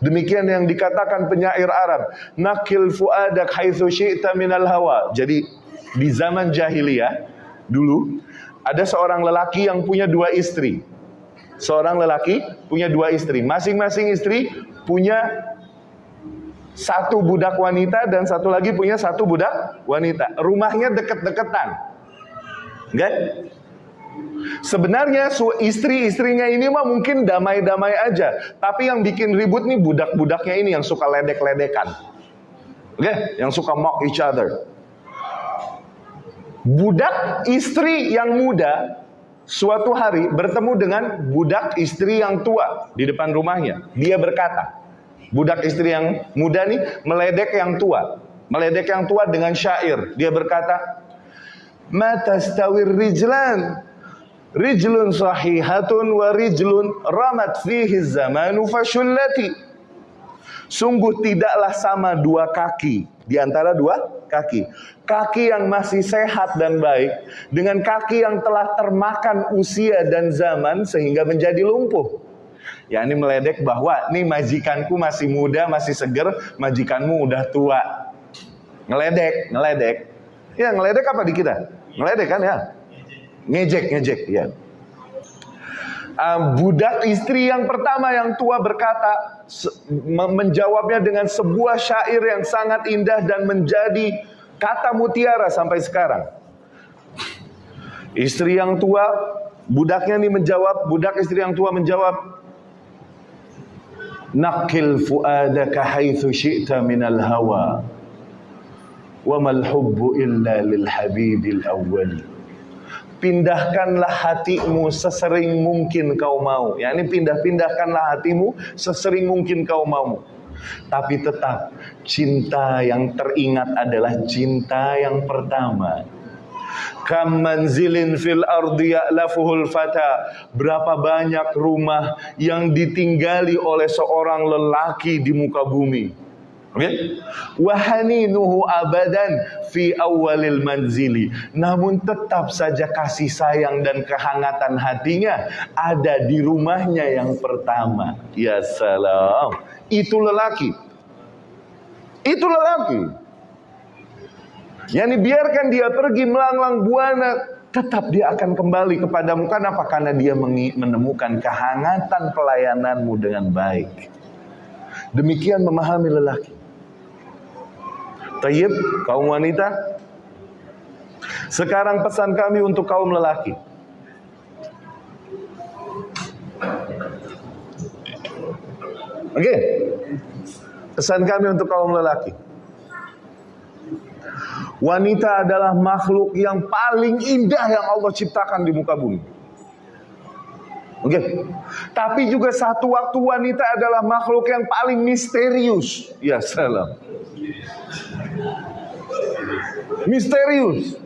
Demikian yang dikatakan penyair Arab, nakil fuadak haitsu syi'ta minal hawa. Jadi di zaman jahiliyah dulu ada seorang lelaki yang punya dua istri. Seorang lelaki punya dua istri. Masing-masing istri punya satu budak wanita dan satu lagi punya satu budak wanita. Rumahnya deket-deketan. Enggak? Sebenarnya istri-istrinya ini mah mungkin damai-damai aja. Tapi yang bikin ribut nih budak-budaknya ini yang suka ledek-ledekan. Oke, okay? yang suka mock each other. Budak istri yang muda suatu hari bertemu dengan budak istri yang tua di depan rumahnya. Dia berkata, budak istri yang muda nih meledek yang tua. Meledek yang tua dengan syair. Dia berkata, Mata stawir rijlan rijlun sahihatun wa rijlun ramat fihi zamanu fashullati. Sungguh tidaklah sama dua kaki di antara dua kaki. Kaki yang masih sehat dan baik dengan kaki yang telah termakan usia dan zaman sehingga menjadi lumpuh. Ya ini meledek bahwa nih majikanku masih muda, masih seger, majikanmu udah tua. Ngeledek, ngeledek. Ya ngeledek apa di kita? Ngeledek kan ya? Ngejek, ngejek, ya. Uh, budak istri yang pertama yang tua berkata menjawabnya dengan sebuah syair yang sangat indah dan menjadi kata mutiara sampai sekarang. Istri yang tua, budaknya ini menjawab, budak istri yang tua menjawab, Nakil fuadaka haitsu syi'ta minal hawa wa mal hubbu illa lil habibil awwali pindahkanlah hatimu sesering mungkin kau mau. Ya, ini pindah-pindahkanlah hatimu sesering mungkin kau mau. Tapi tetap cinta yang teringat adalah cinta yang pertama. Kam manzilin fil ardi ya'lafuhul fata. Berapa banyak rumah yang ditinggali oleh seorang lelaki di muka bumi Okay? Wahaninuhu abadan fi awalil manzili. Namun tetap saja kasih sayang dan kehangatan hatinya ada di rumahnya yang pertama. Ya salam. Itu lelaki. Itu lelaki. Yani biarkan dia pergi melanglang buana, tetap dia akan kembali kepadamu. Kenapa? Karena dia menemukan kehangatan pelayananmu dengan baik. Demikian memahami lelaki. Tayyib, kaum wanita. Sekarang pesan kami untuk kaum lelaki. Oke. Okay. Pesan kami untuk kaum lelaki. Wanita adalah makhluk yang paling indah yang Allah ciptakan di muka bumi. Oke. Okay. Tapi juga satu waktu wanita adalah makhluk yang paling misterius. Ya salam. Misterius.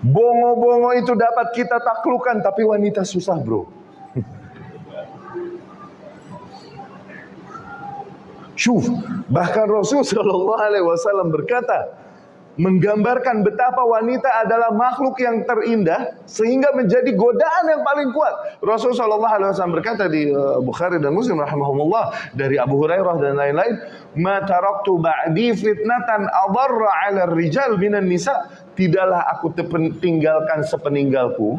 Bongo-bongo itu dapat kita taklukan, tapi wanita susah bro. <laughs> Syuf, bahkan Rasul <laughs> Shallallahu Alaihi Wasallam berkata, menggambarkan betapa wanita adalah makhluk yang terindah sehingga menjadi godaan yang paling kuat. Rasulullah Shallallahu Alaihi Wasallam berkata di uh, Bukhari dan Muslim rahimahumullah dari Abu Hurairah dan lain-lain, "Ma taraktu ba'di fitnatan adarra 'ala rijal minan nisa." Tidaklah aku tinggalkan sepeninggalku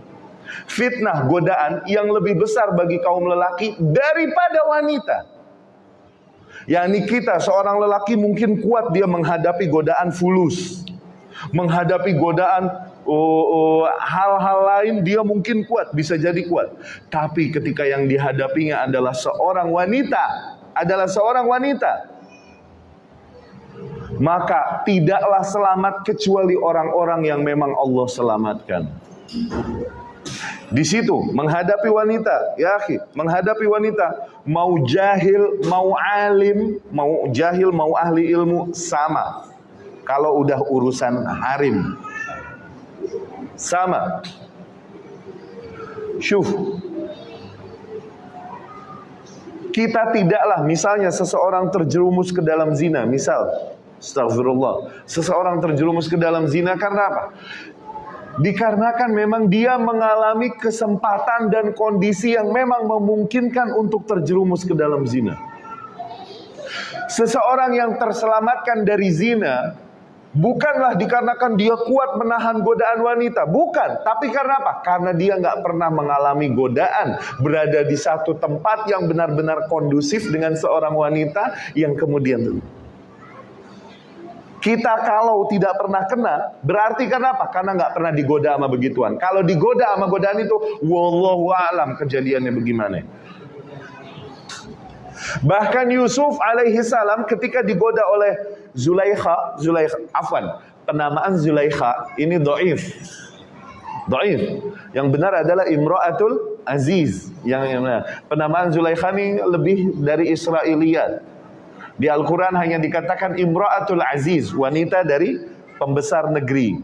fitnah godaan yang lebih besar bagi kaum lelaki daripada wanita. yakni kita seorang lelaki mungkin kuat dia menghadapi godaan fulus, menghadapi godaan oh, oh, hal-hal lain dia mungkin kuat, bisa jadi kuat. Tapi ketika yang dihadapinya adalah seorang wanita, adalah seorang wanita, maka tidaklah selamat kecuali orang-orang yang memang Allah selamatkan. Di situ menghadapi wanita, ya akhi, menghadapi wanita, mau jahil, mau alim, mau jahil, mau ahli ilmu sama. Kalau udah urusan harim. Sama. Syuf. Kita tidaklah misalnya seseorang terjerumus ke dalam zina, misal Astagfirullah. Seseorang terjerumus ke dalam zina karena apa? Dikarenakan memang dia mengalami kesempatan dan kondisi yang memang memungkinkan untuk terjerumus ke dalam zina. Seseorang yang terselamatkan dari zina bukanlah dikarenakan dia kuat menahan godaan wanita, bukan. Tapi karena apa? Karena dia nggak pernah mengalami godaan, berada di satu tempat yang benar-benar kondusif dengan seorang wanita yang kemudian kita kalau tidak pernah kena, berarti kenapa? Karena nggak pernah digoda sama begituan. Kalau digoda sama godaan itu, wallahu alam kejadiannya bagaimana. Bahkan Yusuf alaihi salam ketika digoda oleh Zulaikha, Zulaikha, afwan, penamaan Zulaikha ini doif. Doif. Yang benar adalah Imra'atul Aziz. Yang, yang penamaan Zulaikha ini lebih dari Israiliyat. Di Al-Quran hanya dikatakan Imra'atul Aziz, wanita dari pembesar negeri.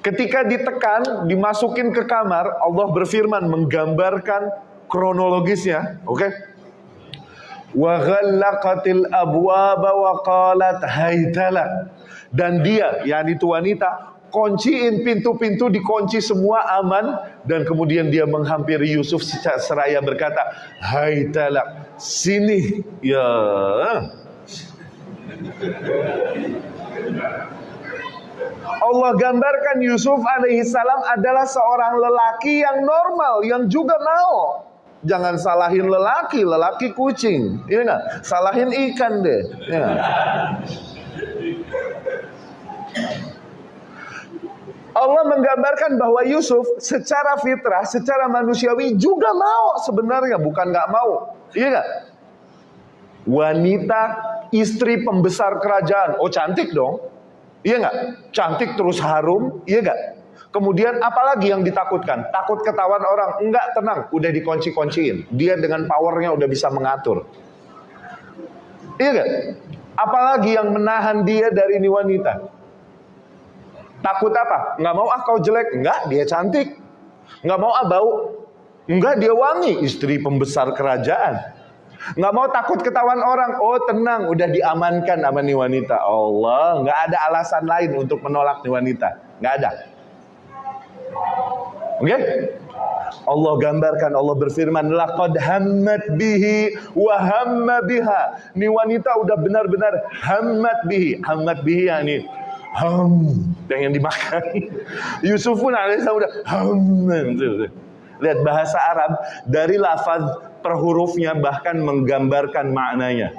Ketika ditekan, dimasukin ke kamar, Allah berfirman menggambarkan kronologisnya, oke? Okay? Wa ghallaqatil abwaba wa qalat haytala. Dan dia, yakni itu wanita, kunciin pintu-pintu dikunci semua aman. Dan kemudian dia menghampiri Yusuf seraya berkata hai talak sini. Ya. Allah gambarkan Yusuf alaihissalam adalah seorang lelaki yang normal yang juga mau jangan salahin lelaki lelaki kucing ini iya enggak salahin ikan deh ya. Allah menggambarkan bahwa Yusuf secara fitrah, secara manusiawi juga mau sebenarnya, bukan nggak mau. Iya nggak? Wanita istri pembesar kerajaan, oh cantik dong. Iya nggak? Cantik terus harum, iya nggak? Kemudian apalagi yang ditakutkan? Takut ketahuan orang? Enggak, tenang, udah dikunci-kunciin. Dia dengan powernya udah bisa mengatur. Iya nggak? Apalagi yang menahan dia dari ini wanita? Takut apa? Nggak mau ah kau jelek. Enggak, dia cantik. Nggak mau ah bau. Enggak, dia wangi. Istri pembesar kerajaan. Nggak mau takut ketahuan orang. Oh tenang, udah diamankan sama nih wanita. Allah, nggak ada alasan lain untuk menolak nih wanita. Nggak ada. Oke? Okay? Allah gambarkan, Allah berfirman, laqad hammat bihi wa hamma biha. Nih wanita udah benar-benar hammat bihi. Hammat bihi yakni ham yang dimakan. <laughs> Yusuf pun alaihissalam udah ham. Lihat bahasa Arab dari lafaz per hurufnya bahkan menggambarkan maknanya.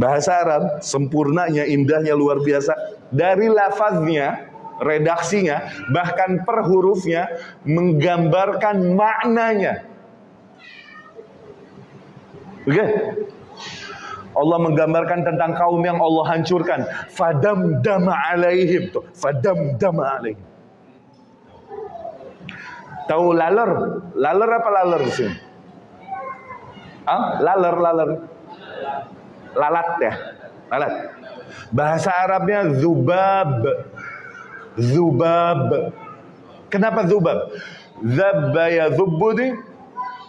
Bahasa Arab sempurnanya, indahnya luar biasa. Dari lafaznya, redaksinya, bahkan per hurufnya menggambarkan maknanya. Oke? Okay? Allah menggambarkan tentang kaum yang Allah hancurkan. Fadam dama alaihim. Tuh. Fadam dama alaihim. Tahu laler? Laler apa laler di sini? Ah, laler, laler. Lalat ya. Lalat. Bahasa Arabnya zubab. Zubab. Kenapa zubab? Zabba ya zubbudi.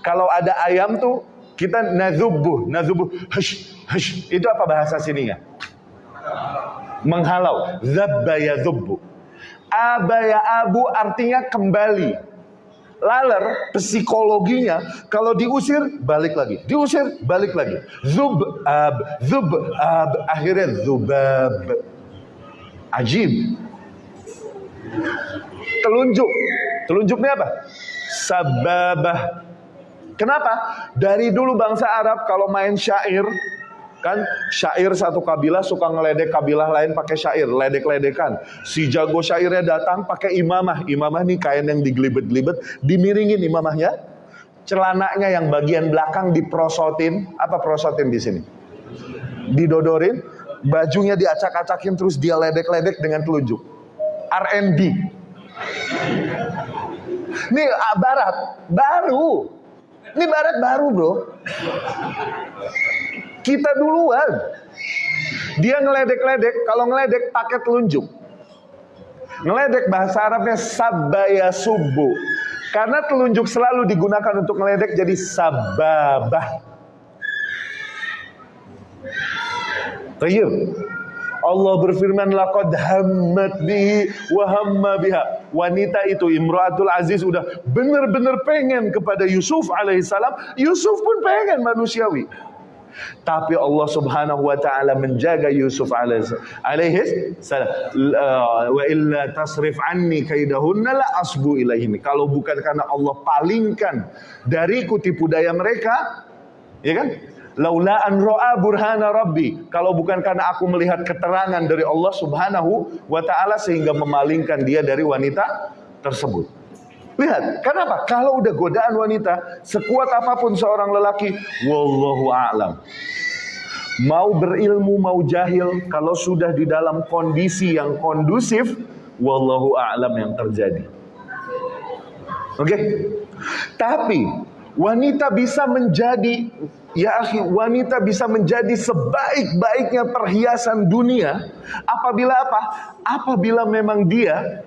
Kalau ada ayam tuh kita nazubuh, nazubuh, hush, hush. Itu apa bahasa sininya? Menghalau. Zabba yazubbu. Aba ya abu artinya kembali. Laler psikologinya kalau diusir balik lagi, diusir balik lagi. Zub ab, zub ab, akhirnya zubab. Ajib. Telunjuk. Telunjuknya apa? Sababah Kenapa? Dari dulu bangsa Arab kalau main syair, kan syair satu kabilah suka ngeledek kabilah lain pakai syair, ledek-ledekan. Si jago syairnya datang pakai imamah. Imamah nih kain yang digelibet-gelibet, dimiringin imamahnya. Celananya yang bagian belakang diprosotin. Apa prosotin di sini? Didodorin, bajunya diacak-acakin terus dia ledek-ledek dengan telunjuk. R&B. Ini ah, barat, baru. Ini barat baru bro. Kita duluan. Dia ngeledek-ledek, kalau ngeledek pakai telunjuk. Ngeledek bahasa Arabnya sabaya subuh. Karena telunjuk selalu digunakan untuk ngeledek jadi sababah. Tayyib. Allah berfirman laqad hammat bihi wa hamma biha. Wanita itu Imratul Aziz udah benar-benar pengen kepada Yusuf alaihissalam. Yusuf pun pengen manusiawi. Tapi Allah Subhanahu wa taala menjaga Yusuf alaihi salam. Wa illa tasrif anni kaidahunna la asbu ilaihin. Kalau bukan karena Allah palingkan dariku tipu daya mereka, ya kan? Laula an ro'a burhana rabbi. Kalau bukan karena aku melihat keterangan dari Allah subhanahu wa ta'ala sehingga memalingkan dia dari wanita tersebut. Lihat, kenapa? Kalau udah godaan wanita, sekuat apa pun seorang lelaki, wallahu a'lam. Mau berilmu, mau jahil, kalau sudah di dalam kondisi yang kondusif, wallahu a'lam yang terjadi. Oke? Okay? Tapi wanita bisa menjadi Ya akhi, wanita bisa menjadi sebaik-baiknya perhiasan dunia apabila apa? Apabila memang dia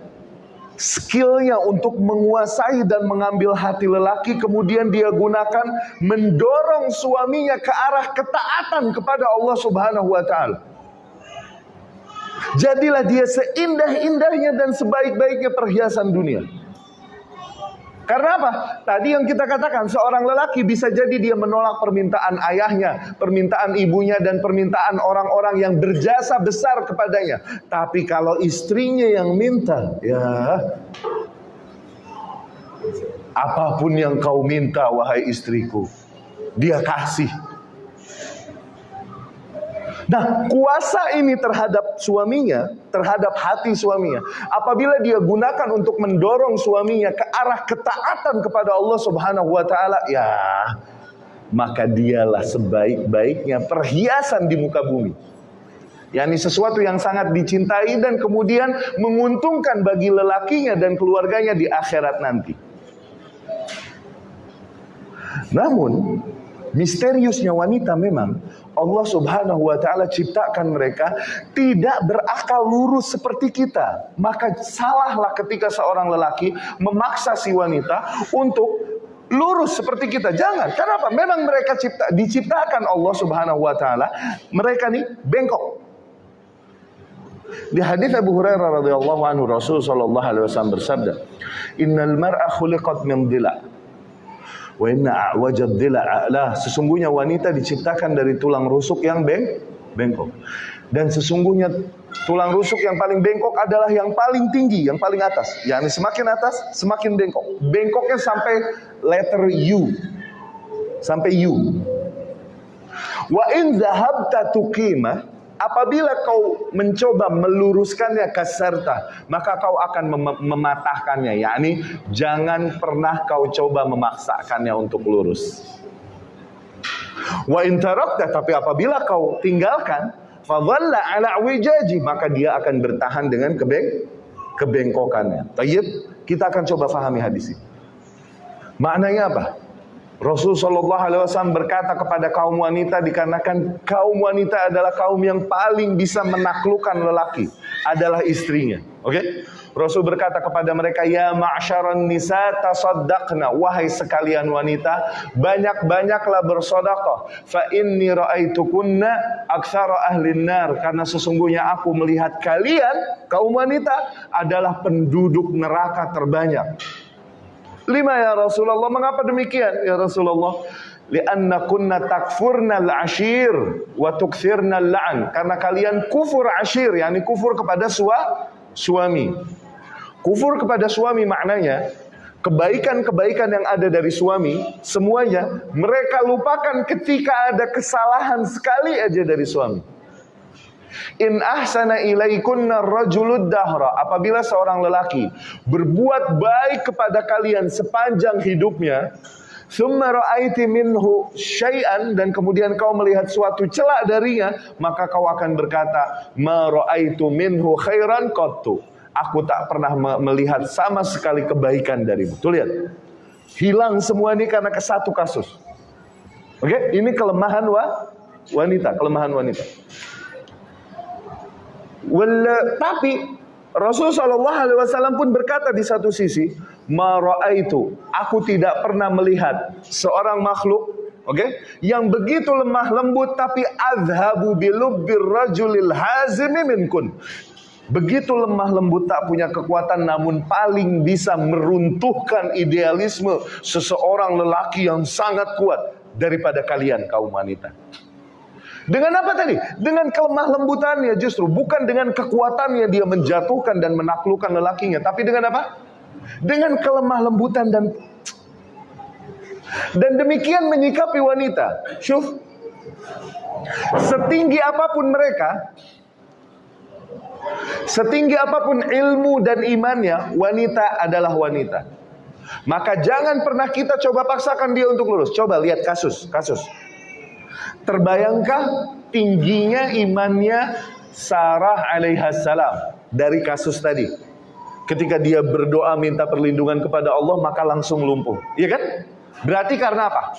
skillnya untuk menguasai dan mengambil hati lelaki kemudian dia gunakan mendorong suaminya ke arah ketaatan kepada Allah Subhanahu wa taala. Jadilah dia seindah-indahnya dan sebaik-baiknya perhiasan dunia. Karena apa? Tadi yang kita katakan seorang lelaki bisa jadi dia menolak permintaan ayahnya, permintaan ibunya dan permintaan orang-orang yang berjasa besar kepadanya. Tapi kalau istrinya yang minta, ya apa pun yang kau minta wahai istriku, dia kasih. Nah, kuasa ini terhadap suaminya, terhadap hati suaminya, apabila dia gunakan untuk mendorong suaminya ke arah ketaatan kepada Allah Subhanahu wa taala, ya, maka dialah sebaik-baiknya perhiasan di muka bumi. yakni sesuatu yang sangat dicintai dan kemudian menguntungkan bagi lelakinya dan keluarganya di akhirat nanti. Namun, misteriusnya wanita memang Allah Subhanahu wa taala ciptakan mereka tidak berakal lurus seperti kita. Maka salahlah ketika seorang lelaki memaksa si wanita untuk lurus seperti kita. Jangan. Kenapa? Memang mereka cipta diciptakan Allah Subhanahu wa taala mereka nih bengkok. Di hadis Abu Hurairah radhiyallahu anhu Rasul sallallahu alaihi wasallam bersabda, "Innal mar'a khuliqat min dhila." Wa inna a'wajad a'lah. Sesungguhnya wanita diciptakan dari tulang rusuk yang beng bengkok. Dan sesungguhnya tulang rusuk yang paling bengkok adalah yang paling tinggi, yang paling atas. Yani semakin atas, semakin bengkok. Bengkoknya sampai letter U. Sampai U. Wa in dhahabta tuqimah Apabila kau mencoba meluruskannya ke serta, maka kau akan mem mematahkannya. yakni jangan pernah kau coba memaksakannya untuk lurus. Wa intarakta tapi apabila kau tinggalkan, fadhalla ala wijaji, maka dia akan bertahan dengan kebeng kebengkokannya. Tayyib, kita akan coba fahami hadis ini. Maknanya apa? Rasul Shallallahu Alaihi Wasallam berkata kepada kaum wanita dikarenakan kaum wanita adalah kaum yang paling bisa menaklukkan lelaki adalah istrinya. Oke? Okay? Rasul berkata kepada mereka, Ya ma'asyaran nisa tasaddaqna. Wahai sekalian wanita, banyak-banyaklah bersodakoh. Fa inni ra'aitukunna aksara ahlin nar. Karena sesungguhnya aku melihat kalian, kaum wanita, adalah penduduk neraka terbanyak. Lima ya Rasulullah, mengapa demikian ya Rasulullah? Lianna kunna takfurna al-ashir wa tukthirna al-la'an. Karena kalian kufur ashir, yakni kufur kepada sua, suami. Kufur kepada suami maknanya kebaikan-kebaikan yang ada dari suami, semuanya mereka lupakan ketika ada kesalahan sekali aja dari suami. In ahsana ilaikunna rajulud dahra. Apabila seorang lelaki berbuat baik kepada kalian sepanjang hidupnya, Thumma ra'aiti minhu syai'an dan kemudian kau melihat suatu celak darinya, maka kau akan berkata, "Ma ra'aitu minhu khairan qattu." Aku tak pernah melihat sama sekali kebaikan darimu. Tuh lihat. Hilang semua ini karena ke satu kasus. Oke, okay? ini kelemahan wa wanita, kelemahan wanita. Wala, tapi Rasul Shallallahu Alaihi Wasallam pun berkata di satu sisi, itu, aku tidak pernah melihat seorang makhluk, oke, okay, yang begitu lemah lembut tapi adhabu bilubbir rajulil hazimi minkun. Begitu lemah lembut tak punya kekuatan namun paling bisa meruntuhkan idealisme seseorang lelaki yang sangat kuat daripada kalian kaum wanita. Dengan apa tadi? Dengan kelemah lembutannya justru. Bukan dengan kekuatannya dia menjatuhkan dan menaklukkan lelakinya. Tapi dengan apa? Dengan kelemah lembutan dan dan demikian menyikapi wanita. Syuf. Setinggi apa pun mereka, setinggi apa pun ilmu dan imannya, wanita adalah wanita. Maka jangan pernah kita coba paksakan dia untuk lurus. Coba lihat kasus, kasus. Terbayangkah tingginya imannya Sarah alaihissalam dari kasus tadi? Ketika dia berdoa minta perlindungan kepada Allah maka langsung lumpuh. Iya kan? Berarti karena apa?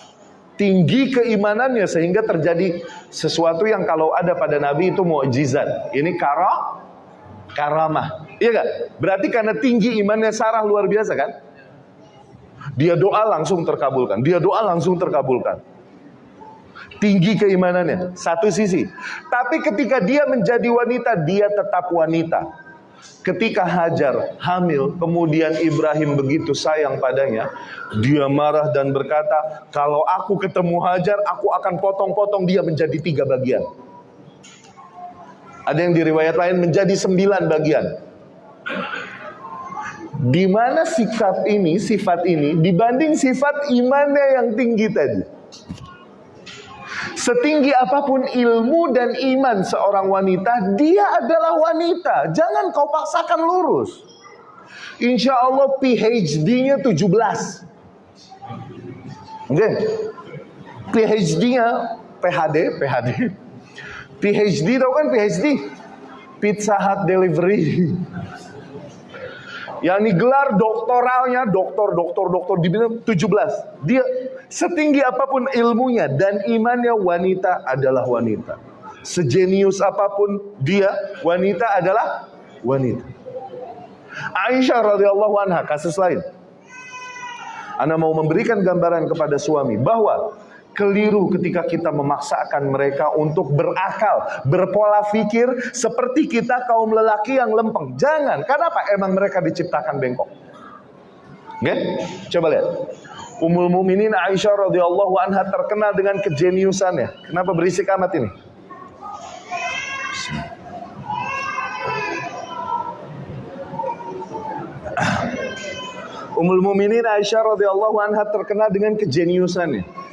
Tinggi keimanannya sehingga terjadi sesuatu yang kalau ada pada Nabi itu mukjizat. Ini kara karamah. Iya kan? Berarti karena tinggi imannya Sarah luar biasa kan? Dia doa langsung terkabulkan. Dia doa langsung terkabulkan tinggi keimanannya. Satu sisi. Tapi ketika dia menjadi wanita dia tetap wanita. Ketika Hajar hamil kemudian Ibrahim begitu sayang padanya dia marah dan berkata kalau aku ketemu Hajar aku akan potong-potong dia menjadi tiga bagian. Ada yang di riwayat lain menjadi sembilan bagian. Di mana sikap ini, sifat ini dibanding sifat imannya yang tinggi tadi. Setinggi apa pun ilmu dan iman seorang wanita, dia adalah wanita. Jangan kau paksakan lurus. Insya Allah PhD-nya 17. Oke. Okay. PhD-nya PhD, PhD. PhD tau kan PhD? Pizza Hut Delivery. Yang ini gelar doktoralnya doktor, doktor, doktor di bidang 17. Dia setinggi apa pun ilmunya dan imannya wanita adalah wanita. Sejenius apa pun dia, wanita adalah wanita. Aisyah radhiyallahu anha kasus lain. Anda mau memberikan gambaran kepada suami bahwa keliru ketika kita memaksakan mereka untuk berakal, berpola pikir seperti kita kaum lelaki yang lempeng. Jangan, karena apa? Emang mereka diciptakan bengkok. Oke? Coba lihat. Ummul Muminin Aisyah radhiyallahu anha terkenal dengan kejeniusannya. Kenapa berisik amat ini? Ummul Muminin Aisyah radhiyallahu anha terkenal dengan kejeniusannya.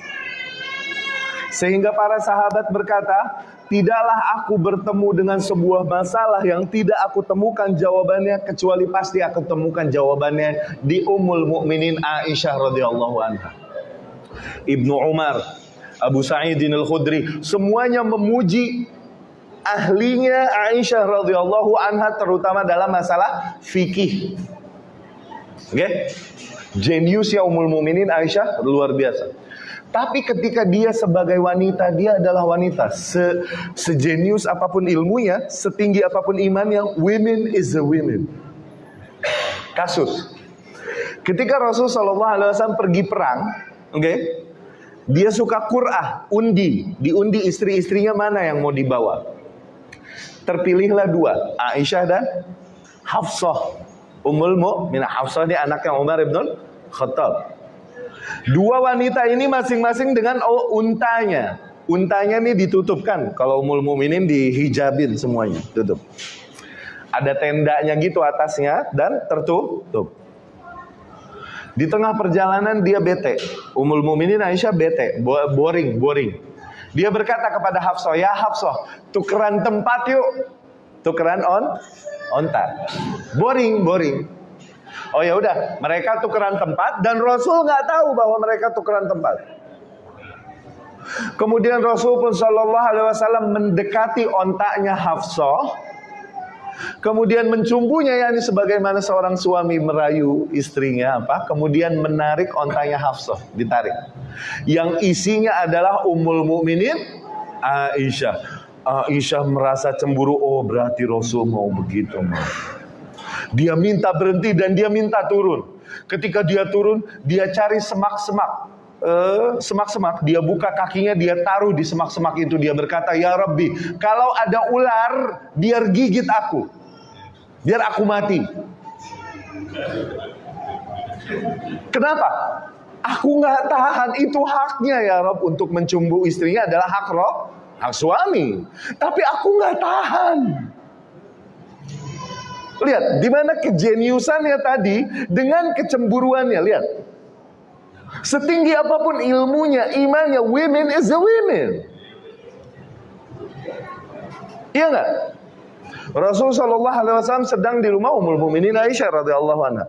Sehingga para sahabat berkata, tidaklah aku bertemu dengan sebuah masalah yang tidak aku temukan jawabannya kecuali pasti aku temukan jawabannya di Ummul Mukminin Aisyah radhiyallahu anha. Ibnu Umar, Abu Sa'idin Al-Khudri, semuanya memuji ahlinya Aisyah radhiyallahu anha terutama dalam masalah fikih. Oke? Okay? Jeniusnya Ummul Mukminin Aisyah luar biasa. Tapi ketika dia sebagai wanita, dia adalah wanita. Se sejenius apa pun ilmunya, setinggi apa pun imannya, women is a women. Kasus. Ketika Rasul Shallallahu Alaihi Wasallam pergi perang, oke, okay, dia suka kurah, undi, diundi istri-istrinya mana yang mau dibawa. Terpilihlah dua, Aisyah dan Hafsah. Ummul Mu'minah Hafsah ini anaknya Umar ibn Khattab. Dua wanita ini masing-masing dengan oh, untanya. Untanya ini ditutupkan. Kalau umul muminin dihijabin semuanya, tutup. Ada tendanya gitu atasnya dan tertutup. Di tengah perjalanan dia bete. Umul Muminin Aisyah bete, boring, boring. Dia berkata kepada Hafsah, "Ya Hafsah, tukeran tempat yuk." Tukeran on onta. Boring, boring. Oh ya udah, mereka tukeran tempat dan Rasul nggak tahu bahwa mereka tukeran tempat. Kemudian Rasul pun Shallallahu Alaihi Wasallam mendekati ontaknya Hafsah Kemudian mencumbunya yakni sebagaimana seorang suami merayu istrinya apa? Kemudian menarik ontanya Hafsah, ditarik. Yang isinya adalah Ummul Mukminin Aisyah. Aisyah merasa cemburu, oh berarti Rasul mau begitu. Dia minta berhenti dan dia minta turun. Ketika dia turun, dia cari semak-semak Eh, semak-semak, dia buka kakinya, dia taruh di semak-semak itu, dia berkata, Ya Rabbi, kalau ada ular, biar gigit aku. Biar aku mati. Kenapa? Aku nggak tahan, itu haknya ya Rob untuk mencumbu istrinya adalah hak Rob, hak suami. Tapi aku nggak tahan. Lihat, di mana kejeniusannya tadi dengan kecemburuannya. Lihat, Setinggi apa pun ilmunya, imannya, women is the women. Iya nggak? Rasul Shallallahu Alaihi Wasallam sedang di rumah Ummul Mukminin Aisyah radhiyallahu anha.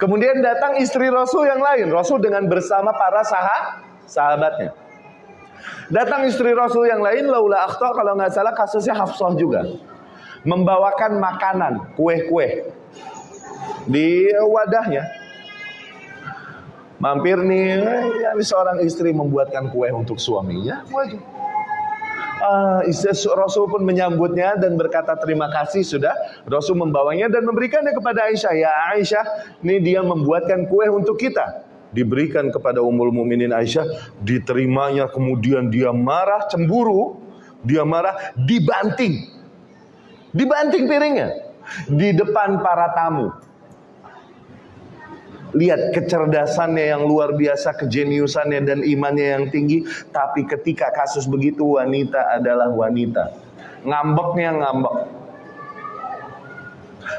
Kemudian datang istri Rasul yang lain, Rasul dengan bersama para sahabat sahabatnya. Datang istri Rasul yang lain, laula akhta kalau nggak salah kasusnya Hafsah juga. Membawakan makanan, kue-kue di wadahnya. Mampir nih, ya, seorang istri membuatkan kue untuk suaminya, wajib. Uh, Rasul pun menyambutnya dan berkata terima kasih sudah. Rasul membawanya dan memberikannya kepada Aisyah. Ya Aisyah, ini dia membuatkan kue untuk kita. Diberikan kepada Ummul Mukminin Aisyah, diterimanya kemudian dia marah, cemburu, dia marah, dibanting. Dibanting piringnya di depan para tamu. Lihat kecerdasannya yang luar biasa, kejeniusannya dan imannya yang tinggi. Tapi ketika kasus begitu wanita adalah wanita. Ngambeknya ngambek.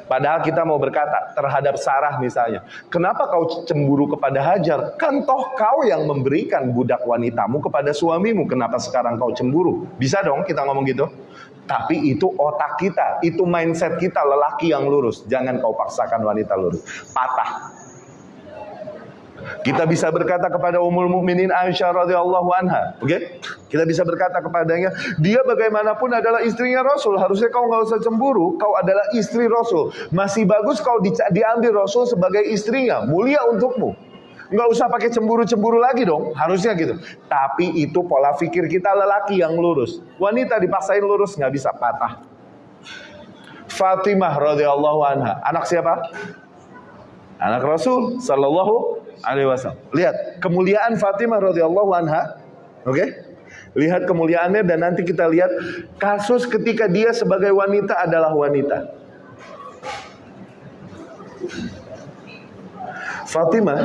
Padahal kita mau berkata terhadap Sarah misalnya. Kenapa kau cemburu kepada Hajar? Kan toh kau yang memberikan budak wanitamu kepada suamimu. Kenapa sekarang kau cemburu? Bisa dong kita ngomong gitu. Tapi itu otak kita, itu mindset kita lelaki yang lurus. Jangan kau paksakan wanita lurus. Patah. Kita bisa berkata kepada Ummul Mukminin Aisyah radhiyallahu anha, oke? Okay? Kita bisa berkata kepadanya, dia bagaimanapun adalah istrinya Rasul. Harusnya kau nggak usah cemburu, kau adalah istri Rasul. Masih bagus kau di, diambil Rasul sebagai istrinya, mulia untukmu. Nggak usah pakai cemburu-cemburu lagi dong, harusnya gitu. Tapi itu pola pikir kita lelaki yang lurus. Wanita dipaksain lurus nggak bisa patah. Fatimah radhiyallahu anha, anak siapa? Anak Rasul sallallahu alaihi wasallam. Lihat kemuliaan Fatimah radhiyallahu anha. Oke? Okay? Lihat kemuliaannya dan nanti kita lihat kasus ketika dia sebagai wanita adalah wanita. Fatimah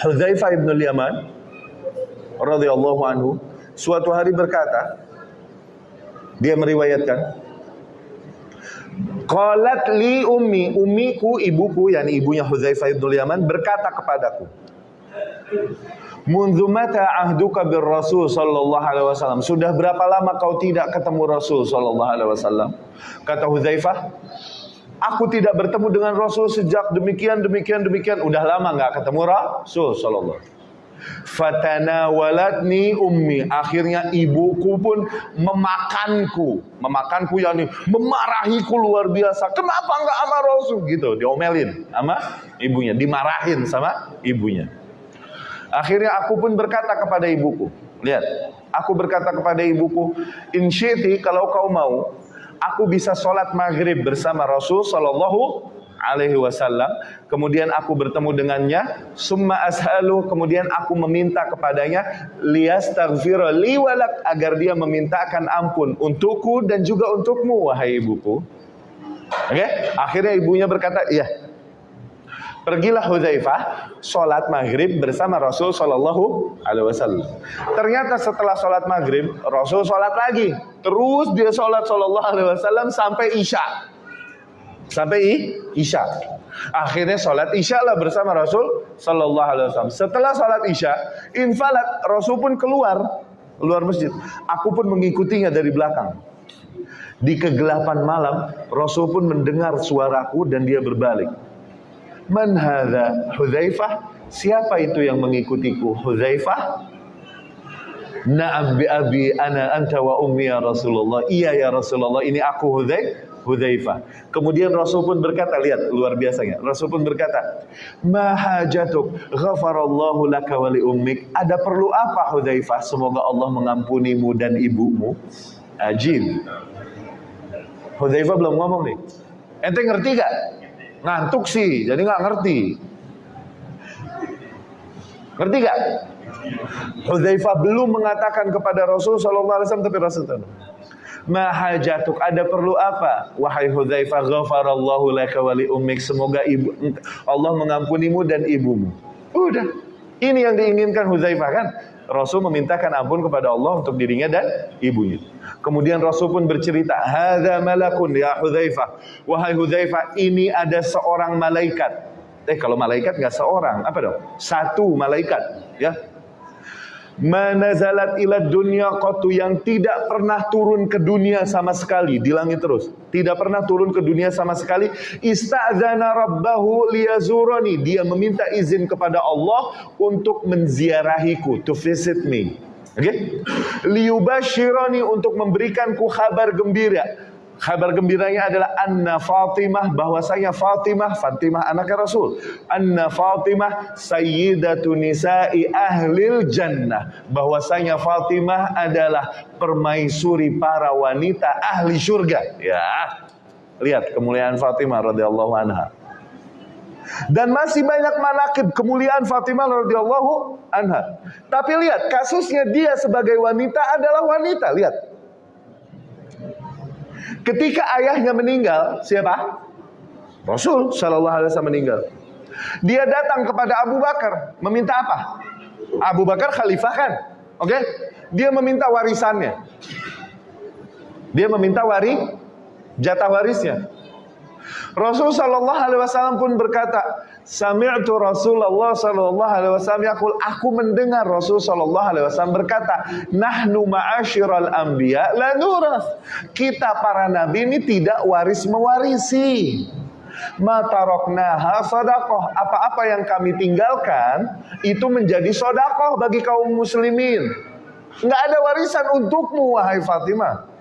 Hudzaifah ibn Yaman radhiyallahu anhu suatu hari berkata dia meriwayatkan Qalat li ummi, ummiku ibuku yakni ibunya Hudzaifah bin Yaman berkata kepadaku. Mundu mata ahduka bir Rasul sallallahu alaihi wasallam? Sudah berapa lama kau tidak ketemu Rasul sallallahu alaihi wasallam? Kata Hudzaifah, Aku tidak bertemu dengan Rasul sejak demikian demikian demikian. Udah lama nggak ketemu Rasul sallallahu Fatana walatni ummi. Akhirnya ibuku pun memakanku. Memakanku yakni memarahiku luar biasa. Kenapa enggak sama Rasul? Gitu, diomelin sama ibunya. Dimarahin sama ibunya. Akhirnya aku pun berkata kepada ibuku. Lihat, aku berkata kepada ibuku, Insyiti kalau kau mau, aku bisa sholat maghrib bersama Rasul Sallallahu alaihi wasallam kemudian aku bertemu dengannya summa ashalu kemudian aku meminta kepadanya liyastaghfira li walak agar dia memintakan ampun untukku dan juga untukmu wahai ibuku oke okay? akhirnya ibunya berkata iya Pergilah Hudzaifah sholat maghrib bersama Rasul Shallallahu Alaihi Wasallam. Ternyata setelah sholat maghrib Rasul sholat lagi. Terus dia sholat Shallallahu Alaihi Wasallam sampai isya. Sampai isya. Akhirnya sholat isya lah bersama Rasul Sallallahu Alaihi Wasallam. Setelah sholat isya, infalat Rasul pun keluar keluar masjid. Aku pun mengikutinya dari belakang. Di kegelapan malam, Rasul pun mendengar suaraku dan dia berbalik. Man hadha Hudzaifah? Siapa itu yang mengikutiku? Hudzaifah? Na'am bi abi ana anta wa ummi ya Rasulullah. Iya ya Rasulullah, ini aku Hudzaifah. Hudzaifah. Kemudian Rasul pun berkata, lihat luar biasanya. Rasul pun berkata, "Mahajatuk ghafarallahu laka wa ummik." Ada perlu apa Hudzaifah? Semoga Allah mengampunimu dan ibumu. Ajib. Hudzaifah belum ngomong nih. Ente ngerti gak? Ngantuk sih, jadi nggak ngerti. Ngerti gak? Hudzaifah belum mengatakan kepada Rasul sallallahu alaihi wasallam tapi Rasul tahu. Mahajatuk ada perlu apa? Wahai Hudzaifah ghafarallahu laka wa li ummik. Semoga ibu Allah mengampunimu dan ibumu. Udah. Ini yang diinginkan Hudzaifah kan? Rasul memintakan ampun kepada Allah untuk dirinya dan ibunya. Kemudian Rasul pun bercerita, "Hadza malakun ya Hudzaifah." Wahai Hudzaifah, ini ada seorang malaikat. Eh kalau malaikat nggak seorang, apa dong? Satu malaikat, ya. Manazalat ila dunia qatu yang tidak pernah turun ke dunia sama sekali di langit terus. Tidak pernah turun ke dunia sama sekali. Ista'zana rabbahu liyazurani. Dia meminta izin kepada Allah untuk menziarahiku, to visit me. Oke? Okay? Liyubashirani untuk memberikanku kabar gembira. Kabar gembiranya adalah Anna Fatimah bahwasanya Fatimah Fatimah anaknya Rasul. Anna Fatimah sayyidatu nisa'i ahlil jannah. Bahwasanya Fatimah adalah permaisuri para wanita ahli surga. Ya. Lihat kemuliaan Fatimah radhiyallahu anha. Dan masih banyak manakib kemuliaan Fatimah radhiyallahu anha. Tapi lihat kasusnya dia sebagai wanita adalah wanita. Lihat Ketika ayahnya meninggal, siapa? Rasul Shallallahu Alaihi Wasallam meninggal. Dia datang kepada Abu Bakar meminta apa? Abu Bakar khalifah kan, oke? Okay? Dia meminta warisannya. Dia meminta wari jatah warisnya. Rasul Shallallahu Alaihi Wasallam pun berkata, Sami'tu Rasulullah sallallahu alaihi wasallam yaqul. Aku mendengar Rasul sallallahu alaihi wasallam berkata nahnu ma'asyiral anbiya la nurath. Kita para nabi ini tidak waris mewarisi mataroknaha sodakoh apa-apa yang kami tinggalkan itu menjadi sodakoh bagi kaum muslimin. Nggak ada warisan untukmu wahai Fatimah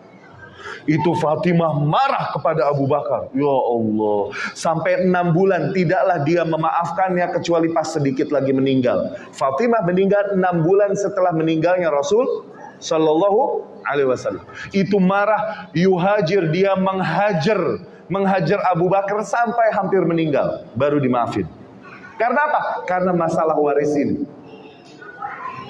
itu Fatimah marah kepada Abu Bakar. Ya Allah. Sampai enam bulan tidaklah dia memaafkannya kecuali pas sedikit lagi meninggal. Fatimah meninggal enam bulan setelah meninggalnya Rasul Sallallahu Alaihi Wasallam. Itu marah yuhajir dia menghajar menghajar Abu Bakar sampai hampir meninggal baru dimaafin. Karena apa? Karena masalah waris ini.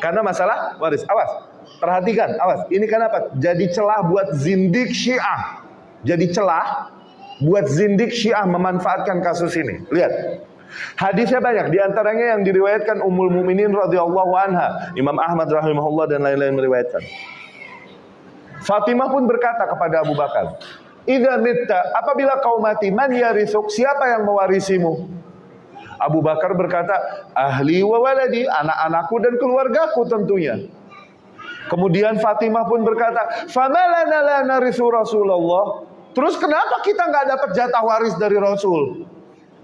Karena masalah waris. Awas, Perhatikan, awas. Ini kenapa? Jadi celah buat zindik syiah. Jadi celah buat zindik syiah memanfaatkan kasus ini. Lihat. Hadisnya banyak, di antaranya yang diriwayatkan Ummul Muminin radhiyallahu anha, Imam Ahmad rahimahullah dan lain-lain meriwayatkan. Fatimah pun berkata kepada Abu Bakar, "Idza mitta, apabila kau mati, man yarisuk? Siapa yang mewarisimu?" Abu Bakar berkata, "Ahli wa waladi, anak-anakku dan keluargaku tentunya." Kemudian Fatimah pun berkata, "Famalana la narisu Rasulullah." Terus kenapa kita nggak dapat jatah waris dari Rasul?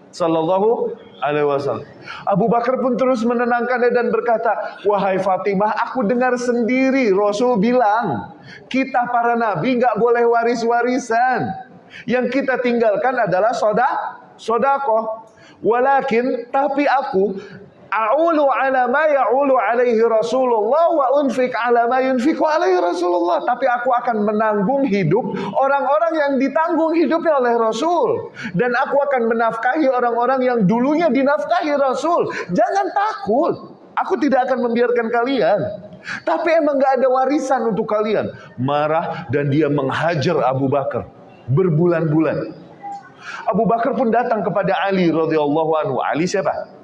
Sallallahu alaihi wasallam. Abu Bakar pun terus menenangkannya dan berkata, "Wahai Fatimah, aku dengar sendiri Rasul bilang, kita para nabi nggak boleh waris-warisan. Yang kita tinggalkan adalah soda, sodako. Walakin, tapi aku A'ulu ala ma ya'ulu alaihi Rasulullah wa unfik ala ma yunfiku alaihi Rasulullah. Tapi aku akan menanggung hidup orang-orang yang ditanggung hidupnya oleh Rasul. Dan aku akan menafkahi orang-orang yang dulunya dinafkahi Rasul. Jangan takut. Aku tidak akan membiarkan kalian. Tapi emang gak ada warisan untuk kalian. Marah dan dia menghajar Abu Bakar. Berbulan-bulan. Abu Bakar pun datang kepada Ali radhiyallahu anhu. Ali siapa?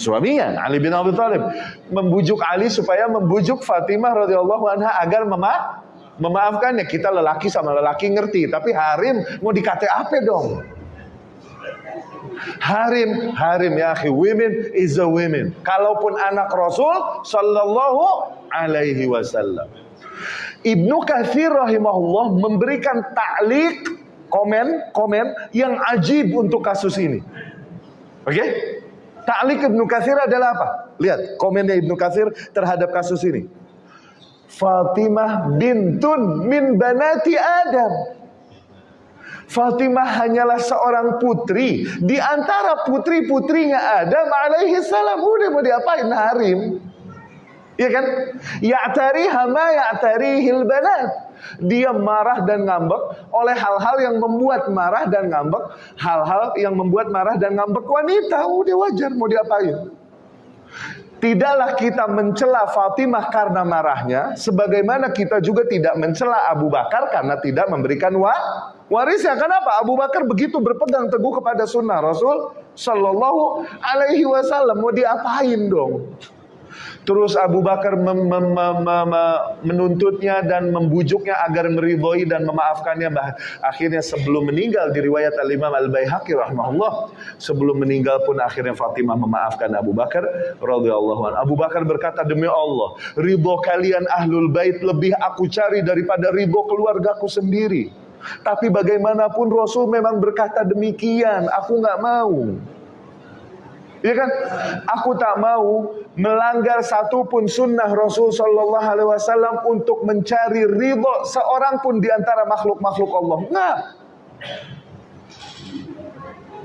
Suaminya Ali bin Abi Thalib membujuk Ali supaya membujuk Fatimah radhiyallahu anha agar mema memaafkannya. Kita lelaki sama lelaki ngerti, tapi harim mau dikate apa dong? Harim, harim ya akhi. Women is a women. Kalaupun anak Rasul sallallahu alaihi wasallam. Ibnu Katsir rahimahullah memberikan ta'liq komen komen yang ajib untuk kasus ini. Oke? Okay? Ta'liq Ibnu Katsir adalah apa? Lihat komennya Ibnu Katsir terhadap kasus ini. Fatimah bintun min banati Adam. Fatimah hanyalah seorang putri di antara putri-putrinya Adam alaihi salam. Udah mau diapain harim? Iya kan? Ya'tari hama ya'tari hilbanat. Dia marah dan ngambek oleh hal-hal yang membuat marah dan ngambek, hal-hal yang membuat marah dan ngambek wanita. Udah wajar mau diapain? Tidaklah kita mencela Fatimah karena marahnya, sebagaimana kita juga tidak mencela Abu Bakar karena tidak memberikan wa warisnya. Kenapa? Abu Bakar begitu berpegang teguh kepada sunnah Rasul Shallallahu Alaihi Wasallam. Mau diapain dong? Terus Abu Bakar mem mem mem menuntutnya dan membujuknya agar meridhoi dan memaafkannya. Akhirnya sebelum meninggal di riwayat Al-Imam Al-Baihaqi rahimahullah, sebelum meninggal pun akhirnya Fatimah memaafkan Abu Bakar radhiyallahu anhu. Abu Bakar berkata, "Demi Allah, ridho kalian ahlul bait lebih aku cari daripada ridho keluargaku sendiri." Tapi bagaimanapun Rasul memang berkata demikian, aku nggak mau. Ya kan? Aku tak mau melanggar satupun sunnah Rasul Shallallahu Alaihi Wasallam untuk mencari ridho seorang pun di antara makhluk-makhluk Allah. Nah,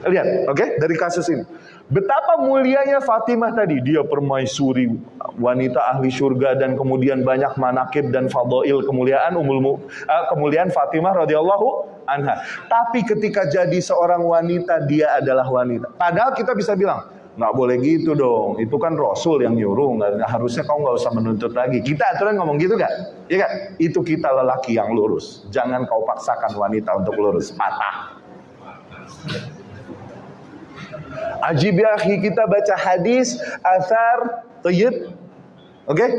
lihat, oke, okay? dari kasus ini. Betapa mulianya Fatimah tadi, dia permaisuri wanita ahli surga dan kemudian banyak manakib dan fadail kemuliaan umul uh, kemuliaan Fatimah radhiyallahu anha. Tapi ketika jadi seorang wanita dia adalah wanita. Padahal kita bisa bilang, nggak boleh gitu dong. Itu kan Rasul yang nyuruh. Nggak, harusnya kau nggak usah menuntut lagi. Kita aturan ngomong gitu kan? Iya kan? Itu kita lelaki yang lurus. Jangan kau paksakan wanita untuk lurus. Patah. Ajib ya kita baca hadis, asar, tayyib. Oke? Okay?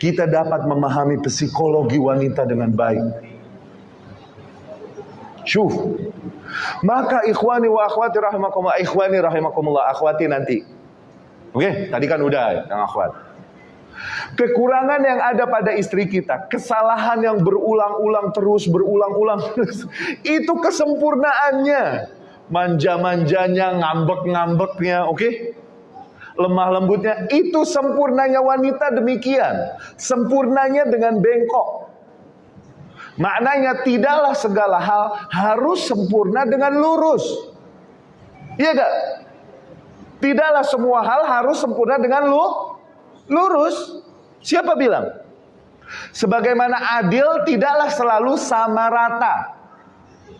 Kita dapat memahami psikologi wanita dengan baik. Syuf. Maka ikhwani wa akhwati rahimakumullah, ikhwani rahimakumullah, akhwati nanti. Oke, okay? tadi kan udah yang akhwat. Kekurangan yang ada pada istri kita, kesalahan yang berulang-ulang terus, berulang-ulang <laughs> itu kesempurnaannya. Manja-manjanya, ngambek-ngambeknya, oke? Okay? Lemah lembutnya, itu sempurnanya wanita demikian. Sempurnanya dengan bengkok. Maknanya tidaklah segala hal harus sempurna dengan lurus. Iya gak? Tidaklah semua hal harus sempurna dengan lu lurus. Siapa bilang? Sebagaimana adil tidaklah selalu sama rata.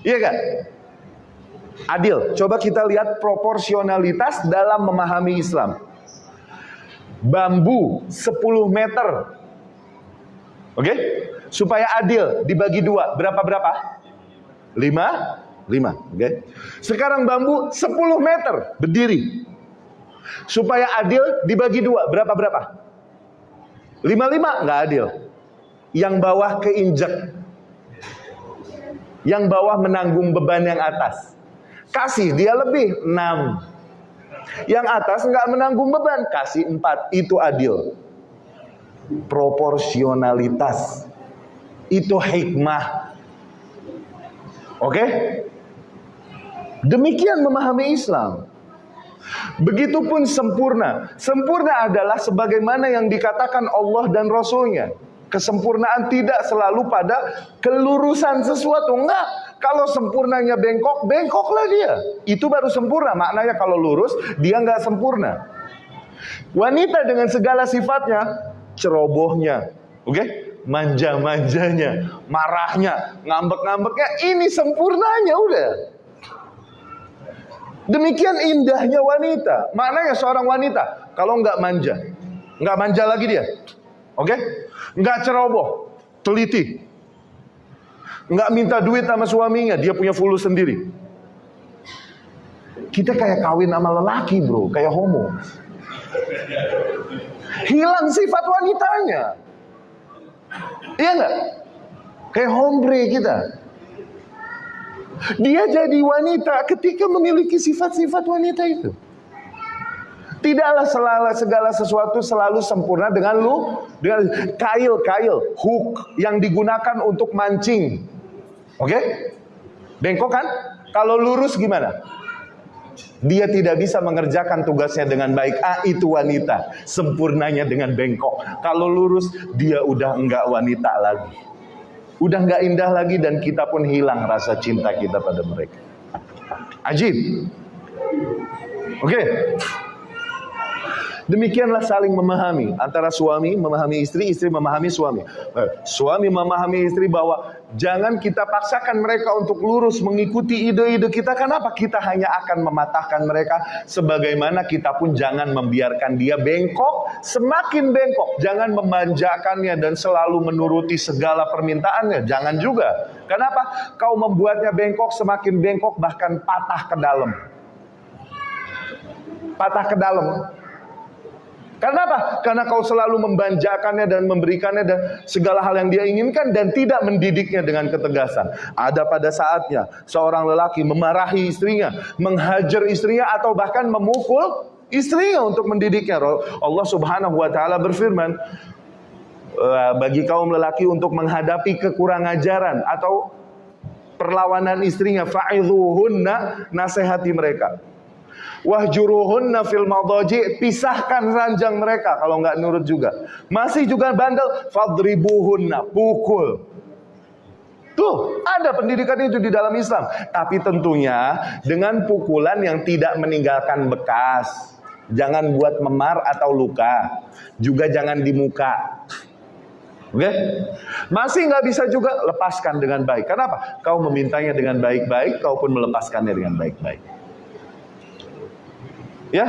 Iya gak? Adil. Coba kita lihat proporsionalitas dalam memahami Islam. Bambu 10 meter. Oke? Okay? Supaya adil dibagi dua. Berapa berapa? Lima? Lima oke. Okay? sekarang bambu 10 meter berdiri. Supaya adil dibagi dua. Berapa berapa? Lima lima nggak adil. Yang bawah keinjek. Yang bawah menanggung beban yang atas. Kasih dia lebih. Enam. Yang atas nggak menanggung beban. Kasih empat itu adil. Proporsionalitas itu hikmah. Oke? Demikian memahami Islam. Begitupun sempurna. Sempurna adalah sebagaimana yang dikatakan Allah dan Rasulnya. Kesempurnaan tidak selalu pada kelurusan sesuatu. Enggak. Kalau sempurnanya bengkok, bengkoklah dia. Itu baru sempurna. Maknanya kalau lurus, dia enggak sempurna. Wanita dengan segala sifatnya, cerobohnya. Oke? Okay? Manja-manjanya, marahnya, ngambek-ngambeknya, ini sempurnanya udah. Demikian indahnya wanita. Maknanya seorang wanita kalau nggak manja, nggak manja lagi dia, oke? Okay? Nggak ceroboh, teliti, nggak minta duit sama suaminya, dia punya fulus sendiri. Kita kayak kawin sama lelaki bro, kayak homo. Hilang sifat wanitanya. Iya nggak? Kayak hombre kita. Dia jadi wanita ketika memiliki sifat-sifat wanita itu. Tidaklah selalu segala sesuatu selalu sempurna dengan lu dengan kail-kail hook yang digunakan untuk mancing. Oke? Okay? Bengkok kan? Kalau lurus gimana? Dia tidak bisa mengerjakan tugasnya dengan baik. Ah, itu wanita. Sempurnanya dengan bengkok. Kalau lurus, dia udah enggak wanita lagi. Udah enggak indah lagi dan kita pun hilang rasa cinta kita pada mereka. Ajib. Oke. Okay. Demikianlah saling memahami antara suami memahami istri, istri memahami suami. Eh, suami memahami istri bahwa jangan kita paksakan mereka untuk lurus mengikuti ide-ide kita. Kenapa? Kita hanya akan mematahkan mereka. Sebagaimana kita pun jangan membiarkan dia bengkok, semakin bengkok. Jangan memanjakannya dan selalu menuruti segala permintaannya. Jangan juga. Kenapa? Kau membuatnya bengkok, semakin bengkok bahkan patah ke dalam. Patah ke dalam karena apa? Karena kau selalu membanjakannya dan memberikannya dan segala hal yang dia inginkan dan tidak mendidiknya dengan ketegasan. Ada pada saatnya seorang lelaki memarahi istrinya, menghajar istrinya atau bahkan memukul istrinya untuk mendidiknya. Allah Subhanahu wa taala berfirman, eh, bagi kaum lelaki untuk menghadapi kekurangan ajaran atau perlawanan istrinya fa'idhuhunna nasihati mereka Wahjuruhunna fil madaji pisahkan ranjang mereka kalau nggak nurut juga. Masih juga bandel, fadribuhunna, pukul. Tuh, ada pendidikan itu di dalam Islam. Tapi tentunya dengan pukulan yang tidak meninggalkan bekas. Jangan buat memar atau luka. Juga jangan di muka. Oke? Okay? Masih nggak bisa juga lepaskan dengan baik. Kenapa? Kau memintanya dengan baik-baik, kau pun melepaskannya dengan baik-baik. Ya.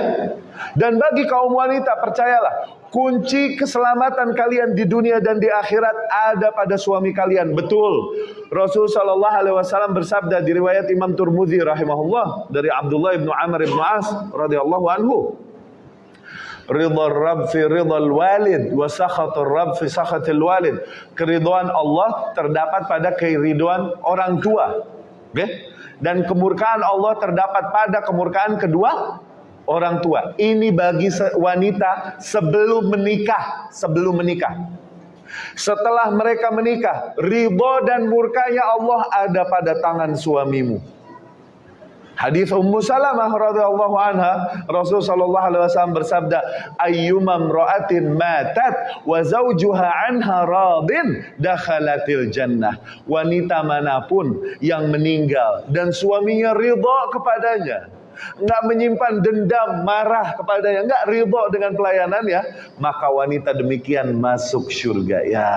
Dan bagi kaum wanita percayalah, kunci keselamatan kalian di dunia dan di akhirat ada pada suami kalian. Betul. Rasul sallallahu alaihi wasallam bersabda di riwayat Imam Turmudi rahimahullah dari Abdullah bin Amr bin As radhiyallahu anhu. Ridha Rabb fi ridha walid wa sakhatur Rabb fi sakhatil walid. Keridhaan Allah terdapat pada keriduan orang tua. Okay? Dan kemurkaan Allah terdapat pada kemurkaan kedua orang tua. Ini bagi wanita sebelum menikah, sebelum menikah. Setelah mereka menikah, ridho dan murkanya Allah ada pada tangan suamimu. Hadis Ummu Salamah radhiyallahu anha, Rasul sallallahu alaihi wasallam bersabda, "Ayyuma imra'atin matat wa zawjuha anha radin dakhalatil jannah." Wanita mana pun yang meninggal dan suaminya ridha kepadanya, nggak menyimpan dendam, marah kepadanya, nggak ridho dengan pelayanan ya, maka wanita demikian masuk surga ya.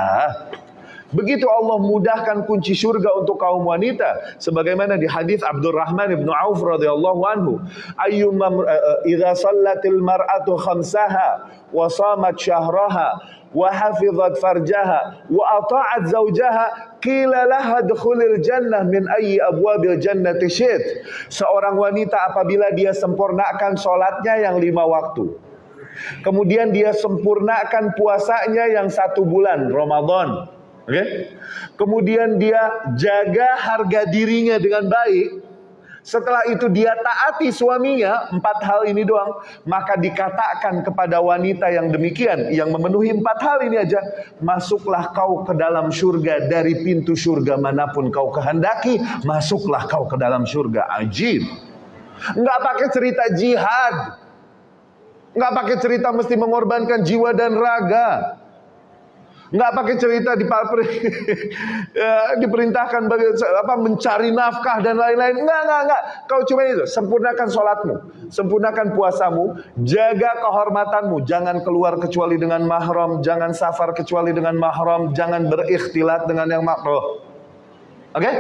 Begitu Allah mudahkan kunci surga untuk kaum wanita sebagaimana di hadis Abdurrahman bin Auf radhiyallahu anhu. Ayyuma eh, idza sallatil mar'atu khamsaha wa shamat syahraha wa hafizat farjaha wa ata'at zawjaha qila laha dukhulil jannah min ayyi abwabil jannati syit. Seorang wanita apabila dia sempurnakan salatnya yang lima waktu. Kemudian dia sempurnakan puasanya yang satu bulan Ramadan. Oke? Okay? kemudian dia jaga harga dirinya dengan baik setelah itu dia taati suaminya, empat hal ini doang. Maka dikatakan kepada wanita yang demikian, yang memenuhi empat hal ini aja. Masuklah kau ke dalam surga dari pintu surga mana pun kau kehendaki. Masuklah kau ke dalam surga. Ajib. Nggak pakai cerita jihad. Nggak pakai cerita mesti mengorbankan jiwa dan raga nggak pakai cerita di <laughs> ya, diperintahkan bagi apa mencari nafkah dan lain-lain. Enggak, enggak, enggak. Kau cuma itu, sempurnakan sholatmu, sempurnakan puasamu, jaga kehormatanmu, jangan keluar kecuali dengan mahram, jangan safar kecuali dengan mahram, jangan berikhtilat dengan yang makruh. Oke? Okay?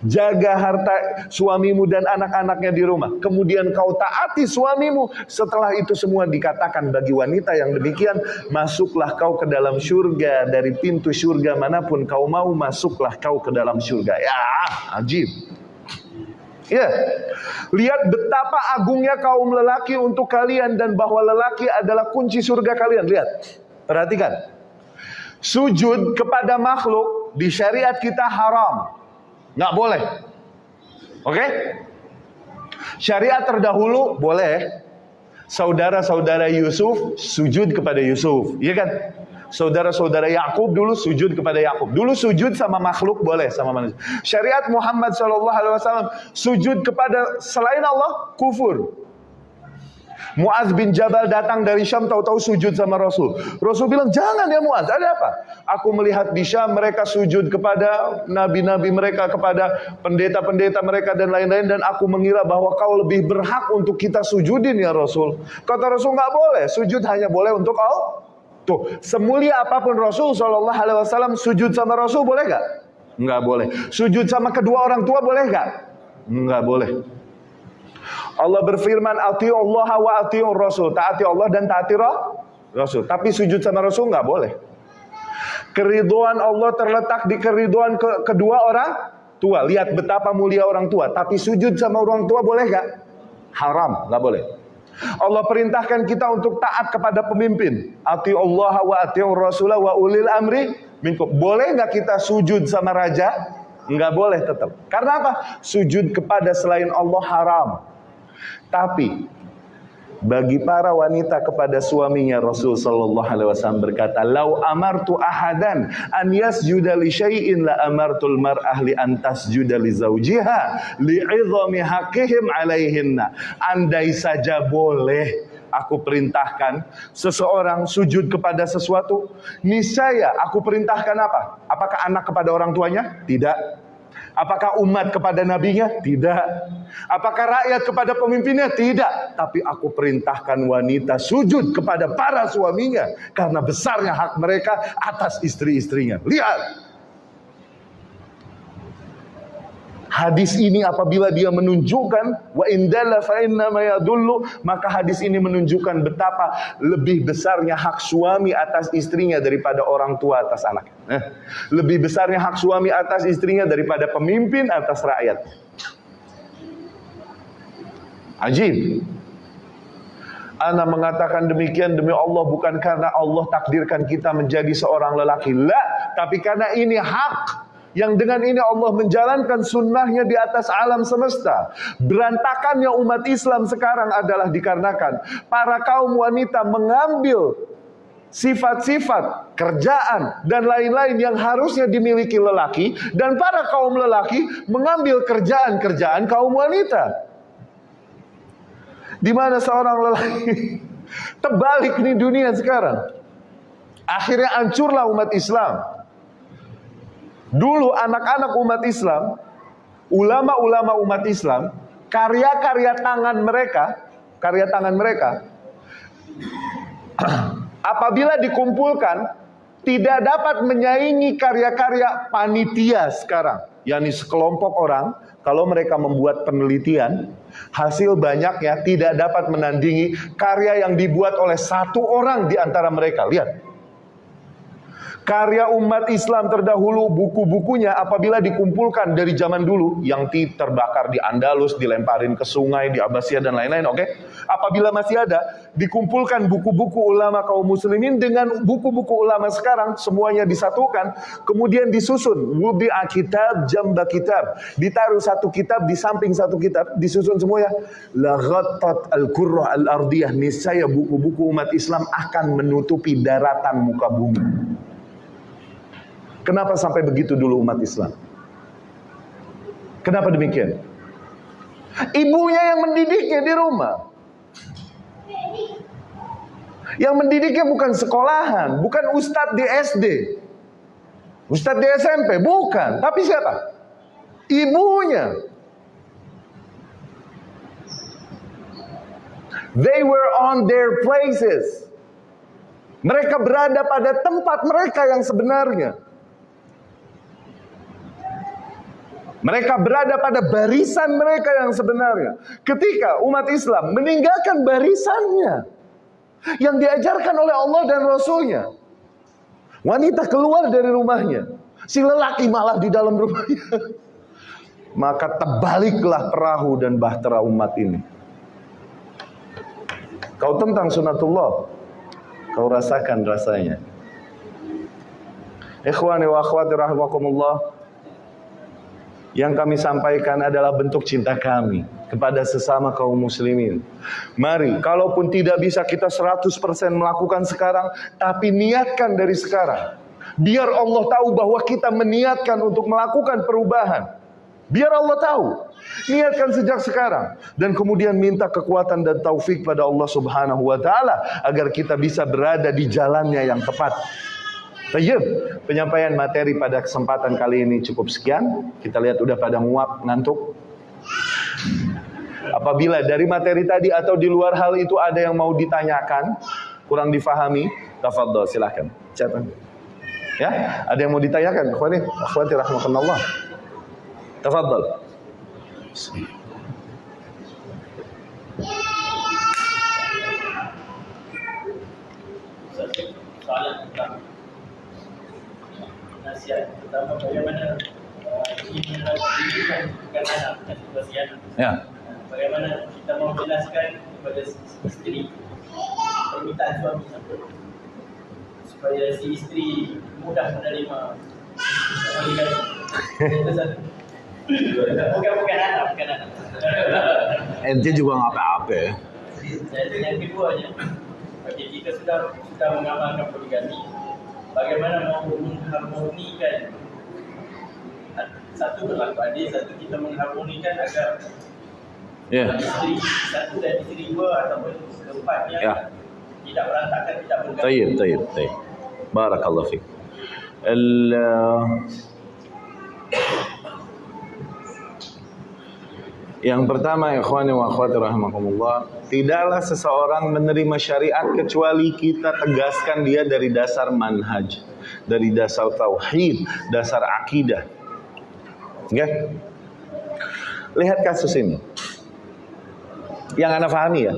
Jaga harta suamimu dan anak-anaknya di rumah. Kemudian kau taati suamimu. Setelah itu semua dikatakan bagi wanita yang demikian. Masuklah kau ke dalam surga. Dari pintu surga mana pun kau mau masuklah kau ke dalam surga. Ya, ajib. Ya, lihat betapa agungnya kaum lelaki untuk kalian dan bahwa lelaki adalah kunci surga kalian. Lihat, perhatikan. Sujud kepada makhluk di syariat kita haram. Nggak boleh. Oke? Syariat terdahulu boleh saudara-saudara Yusuf sujud kepada Yusuf, iya kan? Saudara-saudara Yakub dulu sujud kepada Yakub. Dulu sujud sama makhluk boleh sama manusia. Syariat Muhammad SAW sujud kepada selain Allah kufur. Muaz bin Jabal datang dari Syam tahu-tahu sujud sama Rasul. Rasul bilang, "Jangan ya Muaz, ada apa?" Aku melihat di Syam mereka sujud kepada nabi-nabi mereka, kepada pendeta-pendeta mereka dan lain-lain dan aku mengira bahwa kau lebih berhak untuk kita sujudin ya Rasul. Kata Rasul nggak boleh, sujud hanya boleh untuk Allah. Tuh, semulia apa pun Rasul Shallallahu Alaihi Wasallam sujud sama Rasul boleh gak? Nggak boleh. Sujud sama kedua orang tua boleh gak? Nggak boleh. Allah berfirman, "Ati Allah wa ati Rasul." Taati Allah dan taati Rasul. Tapi sujud sama Rasul nggak boleh. Keriduan Allah terletak di keriduan ke kedua orang tua. Lihat betapa mulia orang tua. Tapi sujud sama orang tua boleh nggak? Haram, nggak boleh. Allah perintahkan kita untuk taat kepada pemimpin. Ati Allah wa ati Rasul wa ulil amri minkum. Boleh nggak kita sujud sama raja? Nggak boleh tetap. Karena apa? Sujud kepada selain Allah haram. Tapi bagi para wanita kepada suaminya Rasul sallallahu alaihi wasallam berkata, "Lau amartu ahadan an yasjuda li syai'in la amartul mar'ah li an tasjuda li zawjiha li'idhami haqqihim 'alaihinna." Andai saja boleh aku perintahkan seseorang sujud kepada sesuatu, niscaya aku perintahkan apa? Apakah anak kepada orang tuanya? Tidak. Apakah umat kepada nabinya? Tidak. Apakah rakyat kepada pemimpinnya? Tidak. Tapi aku perintahkan wanita sujud kepada para suaminya karena besarnya hak mereka atas istri-istrinya. Lihat. Hadis ini apabila dia menunjukkan wa indalla fa yadullu maka hadis ini menunjukkan betapa lebih besarnya hak suami atas istrinya daripada orang tua atas anak. Eh, lebih besarnya hak suami atas istrinya daripada pemimpin atas rakyat. Ajib. Ana mengatakan demikian demi Allah bukan karena Allah takdirkan kita menjadi seorang lelaki. La, tapi karena ini hak yang dengan ini Allah menjalankan sunnahnya di atas alam semesta. Berantakannya umat Islam sekarang adalah dikarenakan para kaum wanita mengambil sifat-sifat kerjaan dan lain-lain yang harusnya dimiliki lelaki dan para kaum lelaki mengambil kerjaan-kerjaan kaum wanita. Di mana seorang lelaki <laughs> terbalik nih dunia sekarang. Akhirnya hancurlah umat Islam. Dulu anak-anak umat Islam, ulama-ulama umat Islam, karya-karya tangan mereka, karya tangan mereka, <clears throat> apabila dikumpulkan, tidak dapat menyaingi karya-karya panitia sekarang. yakni sekelompok orang, kalau mereka membuat penelitian, hasil banyaknya tidak dapat menandingi karya yang dibuat oleh satu orang di antara mereka. Lihat, Karya umat Islam terdahulu, buku-bukunya apabila dikumpulkan dari zaman dulu, yang terbakar di Andalus, dilemparin ke sungai, di Abbasiyah dan lain-lain, oke? Okay? Apabila masih ada, dikumpulkan buku-buku ulama kaum muslimin dengan buku-buku ulama sekarang, semuanya disatukan, kemudian disusun. Wubi'a kitab, jamba kitab. Ditaruh satu kitab di samping satu kitab, disusun semuanya. Laghatat al-kurrah al-ardiyah. Niscaya buku-buku umat Islam akan menutupi daratan muka bumi. Kenapa sampai begitu dulu umat Islam? Kenapa demikian? Ibunya yang mendidiknya di rumah. Yang mendidiknya bukan sekolahan, bukan ustadz di SD. Ustadz di SMP, bukan. Tapi siapa? Ibunya. They were on their places. Mereka berada pada tempat mereka yang sebenarnya. Mereka berada pada barisan mereka yang sebenarnya. Ketika umat Islam meninggalkan barisannya yang diajarkan oleh Allah dan Rasulnya. Wanita keluar dari rumahnya. Si lelaki malah di dalam rumahnya. <laughs> Maka terbaliklah perahu dan bahtera umat ini. Kau tentang sunatullah. Kau rasakan rasanya. Ikhwani wa akhwati rahimakumullah. Yang kami sampaikan adalah bentuk cinta kami kepada sesama kaum muslimin. Mari, kalaupun tidak bisa kita 100% melakukan sekarang, tapi niatkan dari sekarang. Biar Allah tahu bahwa kita meniatkan untuk melakukan perubahan. Biar Allah tahu. Niatkan sejak sekarang dan kemudian minta kekuatan dan taufik pada Allah Subhanahu wa taala agar kita bisa berada di jalannya yang tepat. Tayyib, penyampaian materi pada kesempatan kali ini cukup sekian. Kita lihat udah pada muak, ngantuk. Apabila dari materi tadi atau di luar hal itu ada yang mau ditanyakan, kurang difahami, tafadhol silahkan. Siapa? Ya, ada yang mau ditanyakan? Akhwati, akhwati rahmatullah. Tafadhol. Soalan tentang nasihat pertama bagaimana uh. Ya. Uh, Bagaimana kita mau jelaskan kepada isteri permintaan suami supaya si isteri mudah menerima pernikahan. Itu satu. Bukan bukan anak, bukan anak. Ente juga nggak apa-apa ya. Dan yang keduanya, bagi kita sudah sudah mengamalkan poligami, bagaimana mahu mengharmonikan satu berlaku adil, satu kita mengharmonikan agar yeah. isteri, satu dan isteri dua ataupun keempatnya yeah. tidak berantakan, tidak bergantung. Tayyip, tayyip, tayyip. Barakallah fiqh. Al... Yang pertama, ikhwani wa akhwati rahimakumullah, tidaklah seseorang menerima syariat kecuali kita tegaskan dia dari dasar manhaj, dari dasar tauhid, dasar akidah. Oke? Lihat kasus ini. Yang Anda pahami ya.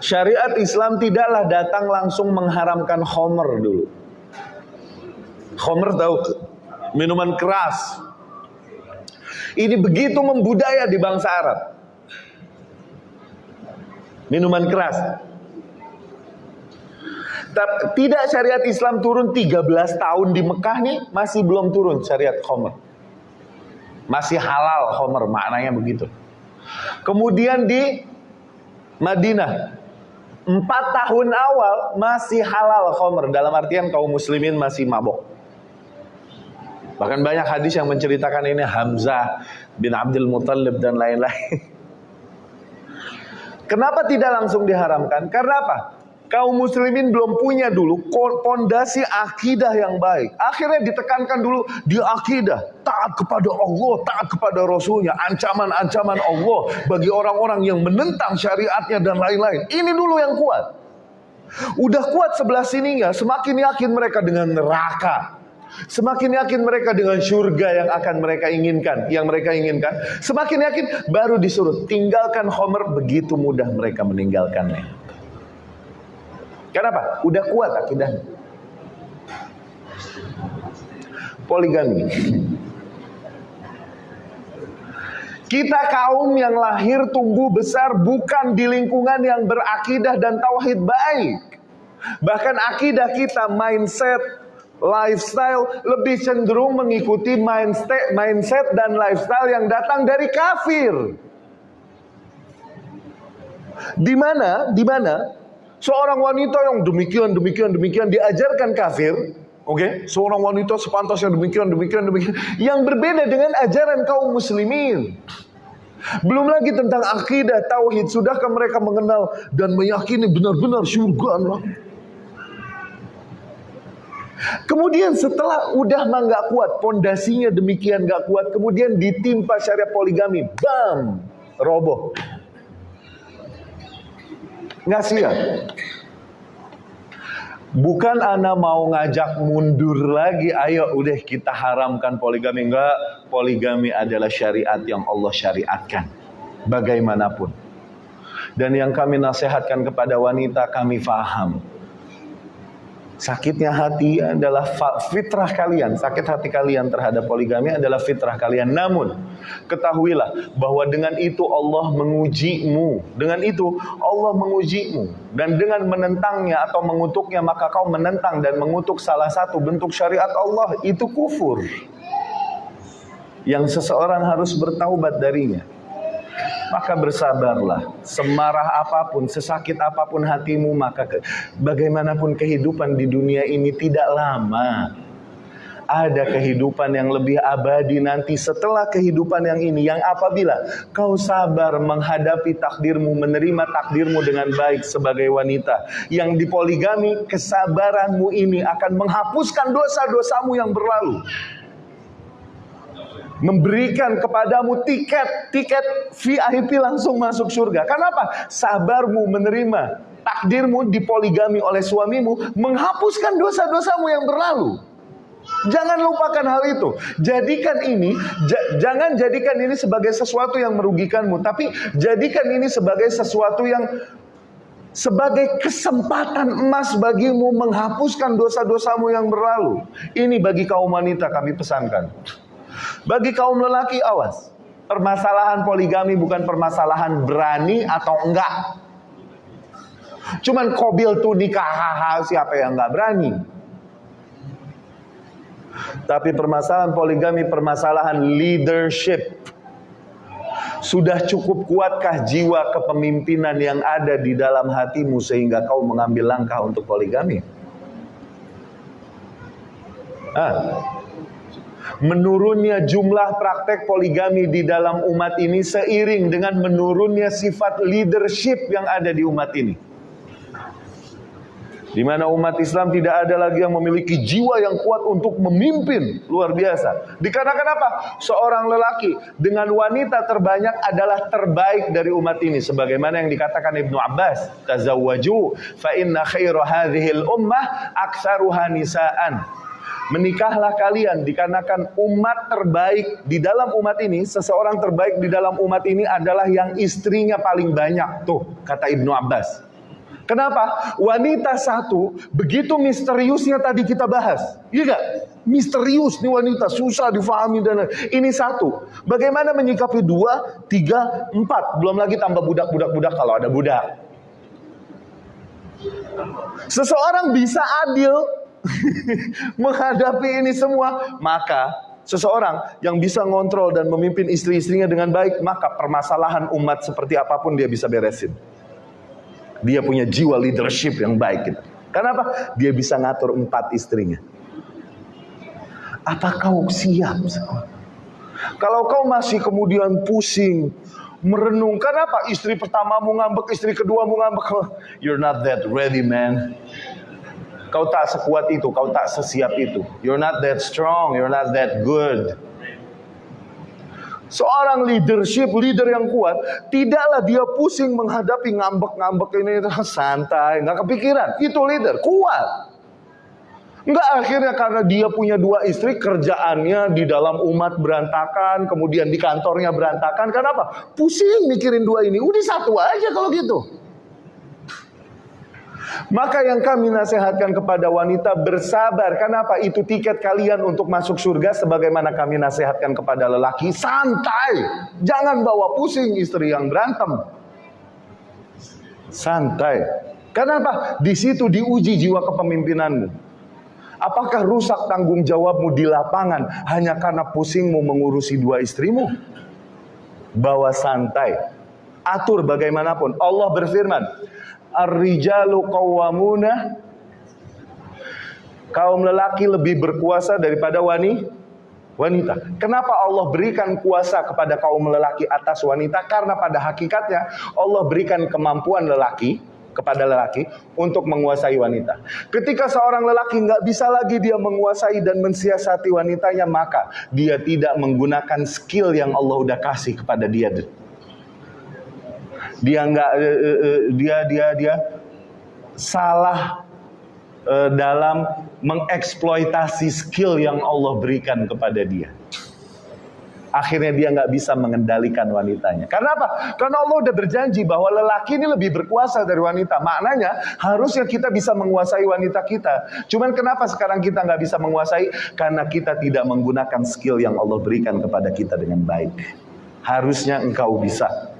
Syariat Islam tidaklah datang langsung mengharamkan homer dulu. Homer tahu minuman keras. Ini begitu membudaya di bangsa Arab. Minuman keras. Tidak syariat Islam turun 13 tahun di Mekah nih masih belum turun syariat homer. Masih halal homer maknanya begitu. Kemudian di Madinah empat tahun awal masih halal khomer dalam artian kaum muslimin masih mabok. Bahkan banyak hadis yang menceritakan ini Hamzah bin Abdul Muttalib dan lain-lain. <laughs> Kenapa tidak langsung diharamkan? Karena apa? Kaum muslimin belum punya dulu pondasi akidah yang baik. Akhirnya ditekankan dulu di akidah. Taat kepada Allah, taat kepada Rasulnya. Ancaman-ancaman Allah bagi orang-orang yang menentang syariatnya dan lain-lain. Ini dulu yang kuat. Udah kuat sebelah sininya, semakin yakin mereka dengan neraka. Semakin yakin mereka dengan surga yang akan mereka inginkan, yang mereka inginkan. Semakin yakin baru disuruh tinggalkan Homer begitu mudah mereka meninggalkannya. Kenapa? Udah kuat akidahnya. Poligami. Kita kaum yang lahir tumbuh besar bukan di lingkungan yang berakidah dan tauhid baik. Bahkan akidah kita, mindset, lifestyle lebih cenderung mengikuti mindset, mindset dan lifestyle yang datang dari kafir. Di mana? Di mana? Seorang wanita yang demikian, demikian, demikian diajarkan kafir, oke? Okay? Seorang wanita sepantasnya demikian, demikian, demikian, yang berbeda dengan ajaran kaum muslimin. Belum lagi tentang akidah, tauhid, sudahkah mereka mengenal dan meyakini benar-benar surga Allah? Kemudian setelah udah mah nggak kuat, pondasinya demikian nggak kuat, kemudian ditimpa syariat poligami, bam, roboh. Nggak siap. Bukan Anda mau ngajak mundur lagi, ayo udah kita haramkan poligami. Enggak, poligami adalah syariat yang Allah syariatkan. Bagaimanapun. Dan yang kami nasihatkan kepada wanita, kami faham. Sakitnya hati adalah fitrah kalian. Sakit hati kalian terhadap poligami adalah fitrah kalian. Namun, ketahuilah bahwa dengan itu Allah mengujimu. Dengan itu Allah mengujimu. Dan dengan menentangnya atau mengutuknya, maka kau menentang dan mengutuk salah satu bentuk syariat Allah. Itu kufur. yang seseorang harus bertaubat darinya. Maka bersabarlah, semarah apa pun, sesakit apa pun hatimu, maka ke, bagaimanapun kehidupan di dunia ini tidak lama ada kehidupan yang lebih abadi nanti setelah kehidupan yang ini yang apabila kau sabar menghadapi takdirmu menerima takdirmu dengan baik sebagai wanita yang dipoligami kesabaranmu ini akan menghapuskan dosa-dosamu yang berlalu memberikan kepadamu tiket tiket VIP langsung masuk surga. Kenapa? Sabarmu menerima takdirmu dipoligami oleh suamimu menghapuskan dosa-dosamu yang berlalu. Jangan lupakan hal itu. Jadikan ini, jangan jadikan ini sebagai sesuatu yang merugikanmu, tapi jadikan ini sebagai sesuatu yang sebagai kesempatan emas bagimu menghapuskan dosa-dosamu yang berlalu. Ini bagi kaum wanita kami pesankan. Bagi kaum lelaki awas. Permasalahan poligami bukan permasalahan berani atau enggak. Cuman kobil tuh nikah siapa yang enggak berani. Tapi permasalahan poligami permasalahan leadership. Sudah cukup kuatkah jiwa kepemimpinan yang ada di dalam hatimu sehingga kau mengambil langkah untuk poligami? Ah. Menurunnya jumlah praktek poligami di dalam umat ini seiring dengan menurunnya sifat leadership yang ada di umat ini di mana umat Islam tidak ada lagi yang memiliki jiwa yang kuat untuk memimpin luar biasa. Dikarenakan apa? Seorang lelaki dengan wanita terbanyak adalah terbaik dari umat ini sebagaimana yang dikatakan Ibnu Abbas, tazawwaju fa inna khairu hadhil ummah aktsaruha nisaan. Menikahlah kalian dikarenakan umat terbaik di dalam umat ini, seseorang terbaik di dalam umat ini adalah yang istrinya paling banyak. Tuh, kata Ibnu Abbas. Kenapa? Wanita satu begitu misteriusnya tadi kita bahas. Iya gak? Misterius nih wanita, susah difahami dan ini satu. Bagaimana menyikapi dua, tiga, empat. Belum lagi tambah budak-budak-budak kalau ada budak. Seseorang bisa adil <laughs> menghadapi ini semua, maka seseorang yang bisa ngontrol dan memimpin istri-istrinya dengan baik, maka permasalahan umat seperti apa pun dia bisa beresin. Dia punya jiwa leadership yang baik. Gitu. Kenapa? Dia bisa ngatur empat istrinya. Apa kau siap? Kalau kau masih kemudian pusing, merenung, kenapa istri pertamamu ngambek, istri kedua mu ngambek? <laughs> You're not that ready, man. Kau tak sekuat itu, kau tak sesiap itu. You're not that strong, you're not that good. Seorang leadership, leader yang kuat, tidaklah dia pusing menghadapi ngambek-ngambek ini <laughs> santai, nggak kepikiran. Itu leader, kuat. Enggak akhirnya karena dia punya dua istri kerjaannya di dalam umat berantakan, kemudian di kantornya berantakan. Kenapa? Pusing mikirin dua ini. Udah satu aja kalau gitu. Maka yang kami nasihatkan kepada wanita bersabar. Kenapa? Itu tiket kalian untuk masuk surga sebagaimana kami nasihatkan kepada lelaki. Santai. Jangan bawa pusing istri yang berantem. Santai. Kenapa? Di situ diuji jiwa kepemimpinanmu. Apakah rusak tanggung jawabmu di lapangan hanya karena pusingmu mengurusi dua istrimu? Bawa santai. Atur bagaimanapun. Allah berfirman, ar-rijalu qawwamuna kaum lelaki lebih berkuasa daripada wanita. Kenapa Allah berikan kuasa kepada kaum lelaki atas wanita? Karena pada hakikatnya Allah berikan kemampuan lelaki kepada lelaki untuk menguasai wanita. Ketika seorang lelaki nggak bisa lagi dia menguasai dan mensiasati wanitanya, maka dia tidak menggunakan skill yang Allah udah kasih kepada dia dia nggak uh, uh, dia dia dia salah uh, dalam mengeksploitasi skill yang Allah berikan kepada dia. Akhirnya dia nggak bisa mengendalikan wanitanya. Karena apa? Karena Allah udah berjanji bahwa lelaki ini lebih berkuasa dari wanita. Maknanya harusnya kita bisa menguasai wanita kita. Cuman kenapa sekarang kita nggak bisa menguasai? Karena kita tidak menggunakan skill yang Allah berikan kepada kita dengan baik. Harusnya engkau bisa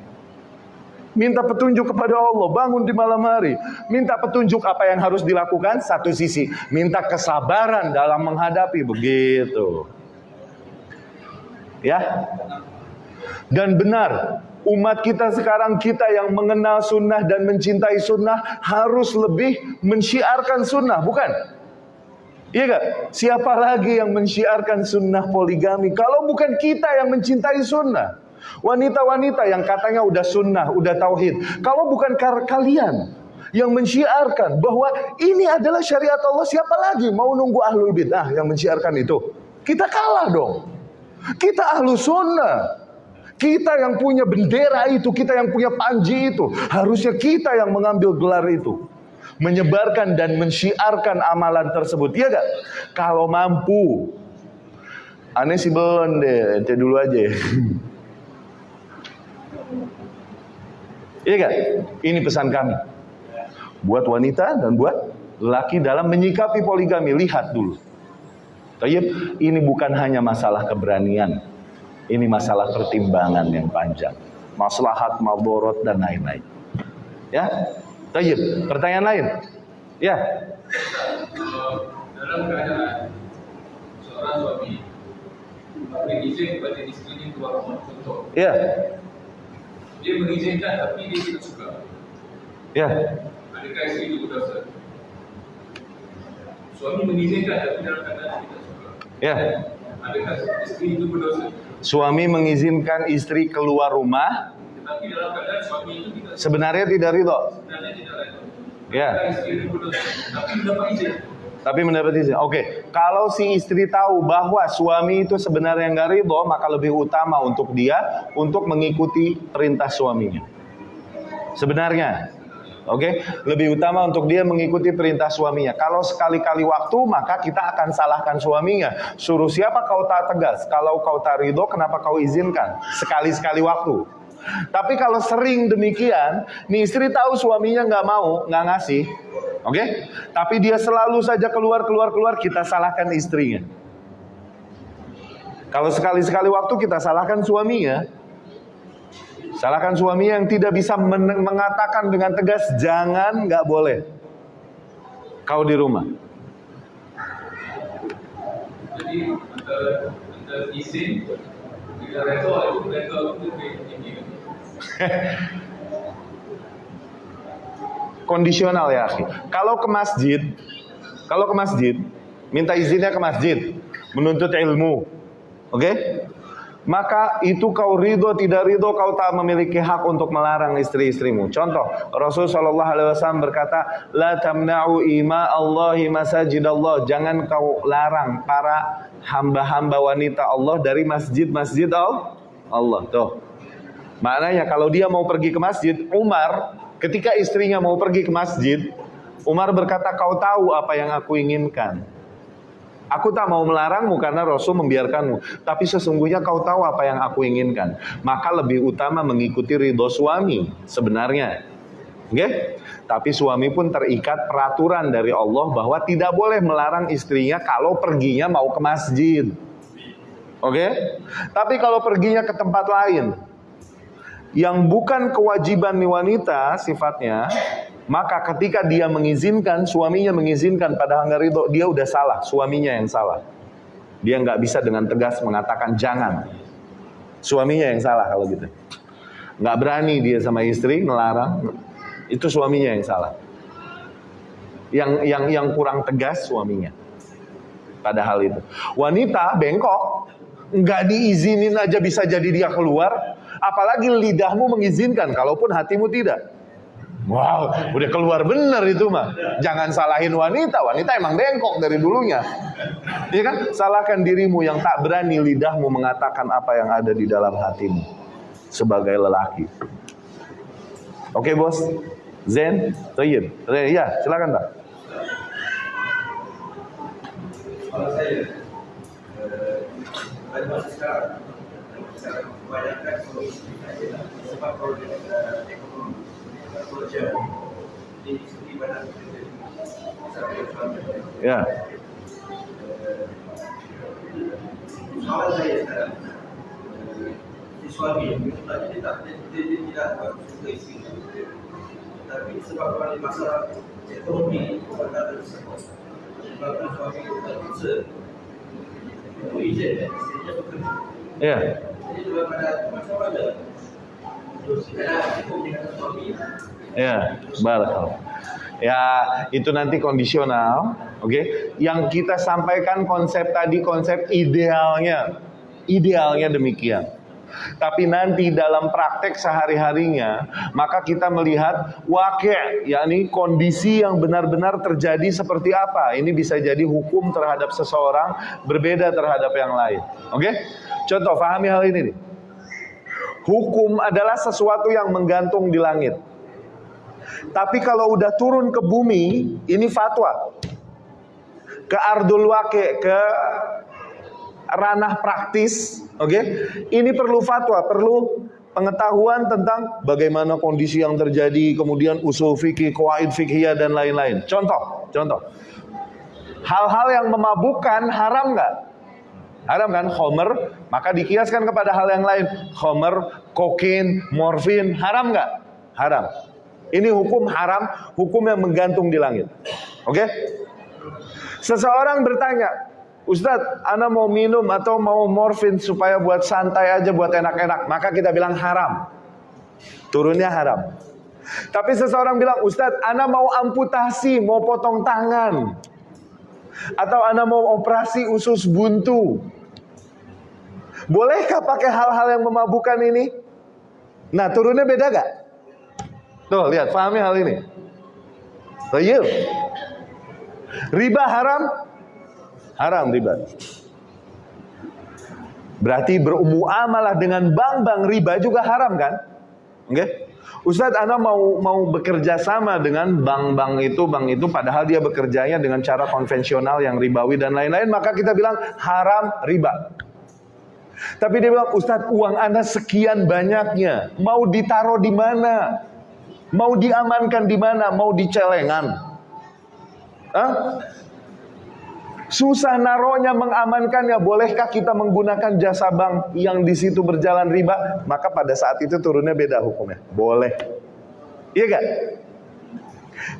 minta petunjuk kepada Allah, bangun di malam hari, minta petunjuk apa yang harus dilakukan satu sisi, minta kesabaran dalam menghadapi begitu. Ya. Dan benar, umat kita sekarang kita yang mengenal sunnah dan mencintai sunnah harus lebih mensyiarkan sunnah, bukan? Iya gak? Siapa lagi yang mensyiarkan sunnah poligami kalau bukan kita yang mencintai sunnah? Wanita-wanita yang katanya udah sunnah, udah tauhid. Kalau bukan kalian yang mensyiarkan bahwa ini adalah syariat Allah, siapa lagi mau nunggu ahlul bid'ah yang mensyiarkan itu? Kita kalah dong. Kita ahlu sunnah. Kita yang punya bendera itu, kita yang punya panji itu. Harusnya kita yang mengambil gelar itu. Menyebarkan dan mensyiarkan amalan tersebut. Iya gak? Kalau mampu. Aneh sih belum deh, dulu aja. <laughs> Iya gak? Ini pesan kami. Buat wanita dan buat laki dalam menyikapi poligami. Lihat dulu. Tayyip, ini bukan hanya masalah keberanian. Ini masalah pertimbangan yang panjang. Maslahat, maborot, dan lain-lain. Ya, Tayyip, pertanyaan lain. Ya. Dalam keadaan seorang suami istrinya contoh. Ya. Dia mengizinkan tapi dia tidak suka. Ya. Adakah istri itu berdosa? Suami mengizinkan tapi dalam keadaan tidak suka. Ya. Adakah istri itu berdosa? Suami mengizinkan istri keluar rumah, Tetapi dalam keadaan suami itu tidak sebenarnya tidak ridho. sebenarnya tidak rela. Ya. Adakah istri itu berdosa? Tapi mendapat izin. Tapi mendapat izin. Oke, kalau si istri tahu bahwa suami itu sebenarnya nggak ridho, maka lebih utama untuk dia untuk mengikuti perintah suaminya. Sebenarnya, oke, lebih utama untuk dia mengikuti perintah suaminya. Kalau sekali-kali waktu, maka kita akan salahkan suaminya. Suruh siapa kau tak tegas? Kalau kau tak ridho, kenapa kau izinkan? Sekali-sekali waktu. Tapi kalau sering demikian, nih istri tahu suaminya nggak mau, nggak ngasih, oke? Tapi dia selalu saja keluar keluar keluar, kita salahkan istrinya. Kalau sekali-sekali waktu kita salahkan suaminya, salahkan suaminya yang tidak bisa men- mengatakan dengan tegas jangan, nggak boleh. Kau di rumah. Jadi izin itu itu. <laughs> kondisional ya. Kalau ke masjid, kalau ke masjid, minta izinnya ke masjid, menuntut ilmu. Oke? Maka itu kau ridho tidak ridho kau tak memiliki hak untuk melarang istri-istrimu. Contoh, Rasul Shallallahu Alaihi Wasallam berkata, La tamna'u ima Allahi masajid Allah. Jangan kau larang para hamba-hamba wanita Allah dari masjid-masjid Allah. Tuh. Maknanya kalau dia mau pergi ke masjid, Umar ketika istrinya mau pergi ke masjid, Umar berkata, kau tahu apa yang aku inginkan. Aku tak mau melarangmu karena Rasul membiarkanmu. Tapi sesungguhnya kau tahu apa yang aku inginkan. Maka lebih utama mengikuti ridho suami sebenarnya. Oke? Tapi suami pun terikat peraturan dari Allah bahwa tidak boleh melarang istrinya kalau perginya mau ke masjid. Oke? Tapi kalau perginya ke tempat lain, yang bukan kewajiban nih wanita sifatnya, maka ketika dia mengizinkan, suaminya mengizinkan pada nggak ridho, dia udah salah, suaminya yang salah. Dia nggak bisa dengan tegas mengatakan jangan. Suaminya yang salah kalau gitu. Nggak berani dia sama istri ngelarang, itu suaminya yang salah. Yang yang yang kurang tegas suaminya. Pada hal itu. Wanita bengkok, nggak diizinin aja bisa jadi dia keluar, apalagi lidahmu mengizinkan, kalaupun hatimu tidak. Wow, udah keluar bener itu mah. Jangan salahin wanita, wanita emang bengkok dari dulunya. Iya kan? Salahkan dirimu yang tak berani lidahmu mengatakan apa yang ada di dalam hatimu sebagai lelaki. Oke bos, Zen, Tayyib. Ya, silakan pak. Kalau saya eh, masa sekarang kebanyakan solusi sebab problem eh, ekonomi eh, sosial di segi mana Ya, saya sekarang si tidak suka tapi sebab ada masalah ekonomi bisa Ya. Ya, barakallah. Ya, itu nanti kondisional, oke? Yang kita sampaikan konsep tadi konsep idealnya. Idealnya demikian. Tapi nanti dalam praktek sehari-harinya, maka kita melihat wakil, yakni kondisi yang benar-benar terjadi seperti apa. Ini bisa jadi hukum terhadap seseorang berbeda terhadap yang lain. Oke? Contoh, pahami hal ini nih. Hukum adalah sesuatu yang menggantung di langit. Tapi kalau udah turun ke bumi, ini fatwa. Ke ardul wake, ke ranah praktis, oke? Ini perlu fatwa, perlu pengetahuan tentang bagaimana kondisi yang terjadi, kemudian usul fikih, kuaid fikih dan lain-lain. Contoh, contoh. Hal-hal yang memabukkan haram nggak? Haram kan? Homer, maka dikiaskan kepada hal yang lain. Homer, kokain, morfin, haram nggak? Haram. Ini hukum haram, hukum yang menggantung di langit. Oke? Seseorang bertanya, Ustadz, Anda mau minum atau mau morfin supaya buat santai aja, buat enak-enak. Maka kita bilang haram. Turunnya haram. Tapi seseorang bilang, Ustadz, Anda mau amputasi, mau potong tangan. Atau Anda mau operasi usus buntu. Bolehkah pakai hal-hal yang memabukkan ini? Nah, turunnya beda gak? Tuh, lihat, pahami hal ini. Tayyib. Riba haram? Haram riba. Berarti bermuamalah dengan bank-bank riba juga haram kan? Oke? Okay? Ustadz, Anda mau mau bekerja sama dengan bank-bank itu, bank itu, padahal dia bekerjanya dengan cara konvensional yang ribawi dan lain-lain, maka kita bilang haram riba. Tapi dia bilang, Ustadz, uang Anda sekian banyaknya, mau ditaruh di mana? Mau diamankan di mana? Mau di celengan? Hah? Susah naronya mengamankannya. Bolehkah kita menggunakan jasa bank yang di situ berjalan riba? Maka pada saat itu turunnya beda hukumnya. Boleh. Iya gak?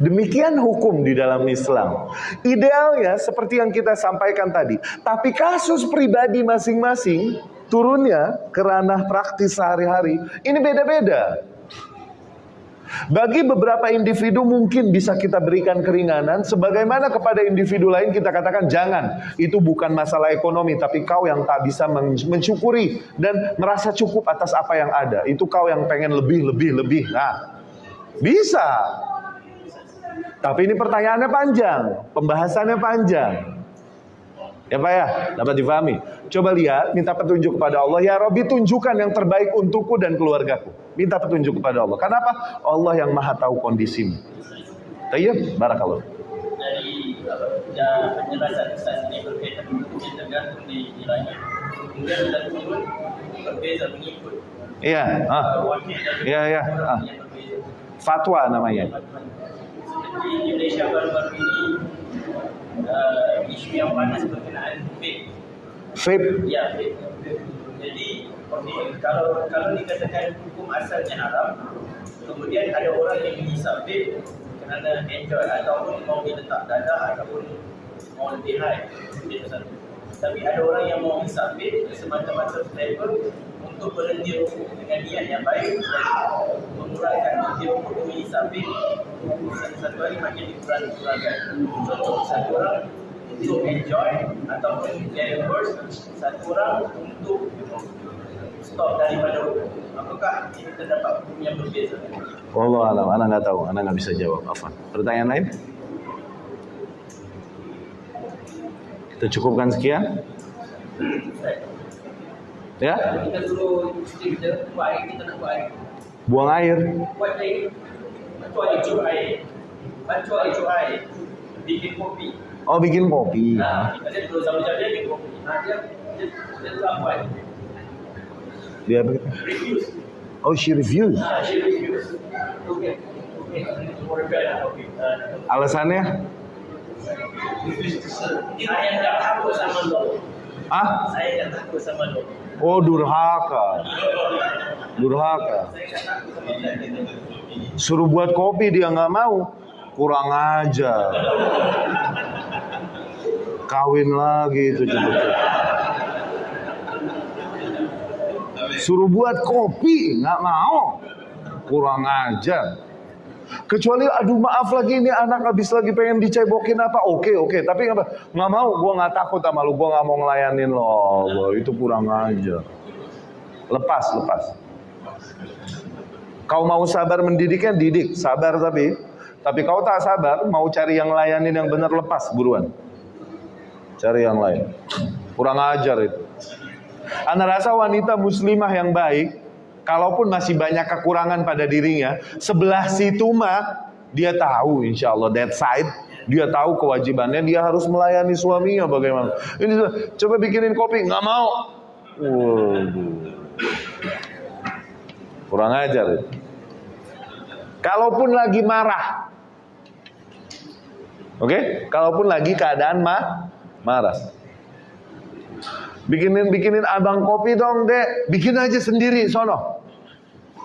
Demikian hukum di dalam Islam. Idealnya seperti yang kita sampaikan tadi. Tapi kasus pribadi masing-masing turunnya ke ranah praktis sehari-hari. Ini beda-beda. Bagi beberapa individu mungkin bisa kita berikan keringanan, sebagaimana kepada individu lain kita katakan jangan. Itu bukan masalah ekonomi, tapi kau yang tak bisa mensyukuri dan merasa cukup atas apa yang ada. Itu kau yang pengen lebih, lebih, lebih. Nah, bisa. Tapi ini pertanyaannya panjang, pembahasannya panjang. Ya Pak ya, dapat difahami. Coba lihat, minta petunjuk kepada Allah. Ya Robi tunjukkan yang terbaik untukku dan keluargaku. Minta petunjuk kepada Allah. Kenapa? Allah yang maha tahu kondisimu. Tayyib, barakallah. Dari penjelasan Ustaz ini berkaitan tergantung di. Kemudian turun berbeza mengikut. Iya, ah. Iya, iya. Ah. Fatwa namanya. Seperti Indonesia baru-baru ini uh, isu yang panas berkenaan vape. Vape? Ya, vape. Jadi, okay, kalau kalau dikatakan hukum asalnya haram, kemudian ada orang yang menghisap vape kerana enjoy ataupun mau diletak dadah ataupun mau lebih high. Itu satu. Tapi ada orang yang mau hisap vape semata-mata flavor untuk berhenti dengan niat yang baik dan mengurangkan demi hisap vape satu hari makin dikurang-kurangkan. Contoh satu orang untuk enjoy ataupun get worse satu orang untuk stop daripada rokok. Apakah ini terdapat hukum yang berbeza? Allah alam, anak nggak tahu, anak nggak bisa jawab. Apa? Pertanyaan lain? Kita cukupkan sekian. Ya? Buang air. Bikin kopi. Oh bikin kopi. Nah, dia bikin kopi. Nah, dia dia dia tu apa? Dia apa? Refuse. Oh she refused. Nah, she. Okay. Okay. Alasannya? Ah? Saya tak takut sama lo. Oh durhaka. Durhaka. Suruh buat kopi dia nggak mau. Kurang aja. Kawin lagi itu cepet Suruh buat kopi, nggak mau. Kurang ajar. Kecuali aduh maaf lagi ini anak habis lagi pengen dicebokin apa. Oke oke tapi apa nggak mau gue nggak takut sama lu gue nggak mau ngelayanin lo Gua, itu kurang ajar lepas lepas. Kau mau sabar mendidiknya didik. Sabar tapi tapi kau tak sabar mau cari yang layanin yang benar lepas buruan. Cari yang lain. Kurang ajar itu. Anda rasa wanita muslimah yang baik kalaupun masih banyak kekurangan pada dirinya, sebelah situ mah dia tahu insya Allah that side dia tahu kewajibannya dia harus melayani suaminya bagaimana. Ini coba bikinin kopi nggak mau. Waduh. Kurang ajar. Kalaupun lagi marah. Oke, kalaupun lagi keadaan mah marah. Bikinin bikinin abang kopi dong, Dek. Bikin aja sendiri sono.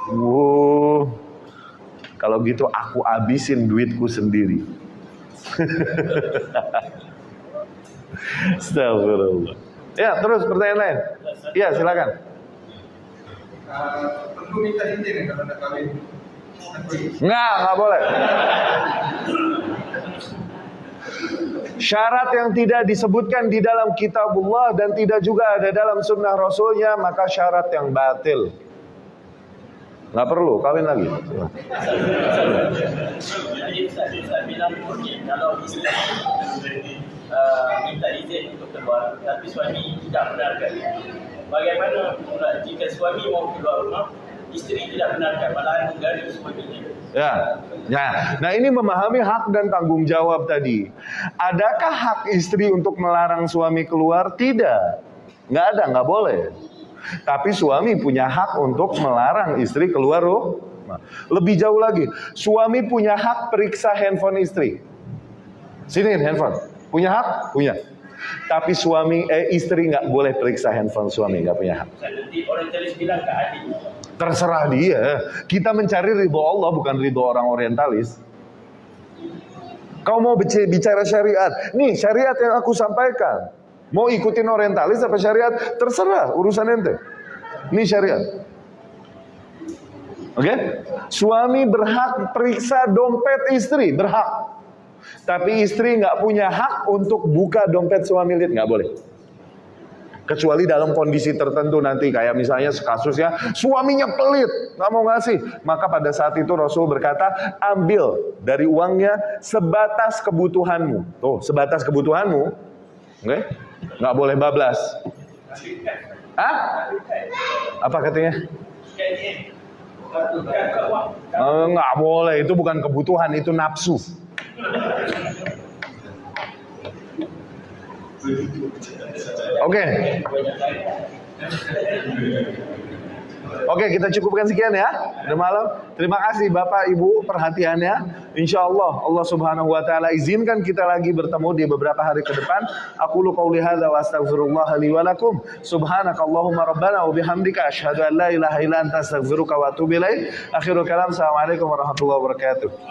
Wow. Kalau gitu aku abisin duitku sendiri. <laughs> Astagfirullah. Ya, terus pertanyaan lain. Ya, silakan. Perlu minta izin kahwin. Enggak, enggak boleh. Syarat yang tidak disebutkan di dalam kitabullah dan tidak juga ada dalam sunnah rasulnya maka syarat yang batil. Nggak perlu, kawin lagi. Jadi Ustaz, Ustaz bilang okey kalau isteri minta izin untuk keluar tapi suami tidak benarkan. Bagaimana pula jika suami mau keluar rumah, isteri tidak benarkan malahan mengganggu suaminya. Ya, ya. Nah ini memahami hak dan tanggung jawab tadi. Adakah hak istri untuk melarang suami keluar? Tidak, nggak ada, nggak boleh. Tapi suami punya hak untuk melarang istri keluar loh. Lebih jauh lagi, suami punya hak periksa handphone istri. Sini handphone, punya hak? Punya. Tapi suami, eh istri nggak boleh periksa handphone suami, nggak punya hak. Terserah dia. Kita mencari ridho Allah bukan ridho orang orientalis. Kau mau bicara syariat. Nih syariat yang aku sampaikan. Mau ikutin orientalis apa syariat? Terserah urusan ente. Ini syariat. Oke? Okay? Suami berhak periksa dompet istri, berhak. Tapi istri nggak punya hak untuk buka dompet suami lihat nggak boleh. Kecuali dalam kondisi tertentu nanti kayak misalnya kasusnya suaminya pelit nggak mau ngasih, maka pada saat itu Rasul berkata ambil dari uangnya sebatas kebutuhanmu. Tuh sebatas kebutuhanmu, oke? Okay? Nggak boleh bablas. Hah? Apa katanya? Oh, nggak boleh, itu bukan kebutuhan, itu nafsu. Oke. Okay. Oke, kita cukupkan sekian ya. Udah malam. Terima kasih Bapak Ibu perhatiannya. Insya Allah Allah Subhanahu wa taala izinkan kita lagi bertemu di beberapa hari ke depan. Aku lu qauli hadza wa astaghfirullah li wa lakum. Subhanakallahumma rabbana wa bihamdika asyhadu an la ilaha illa anta astaghfiruka wa atubu ilaik. Akhirul kalam. Assalamualaikum warahmatullahi wabarakatuh.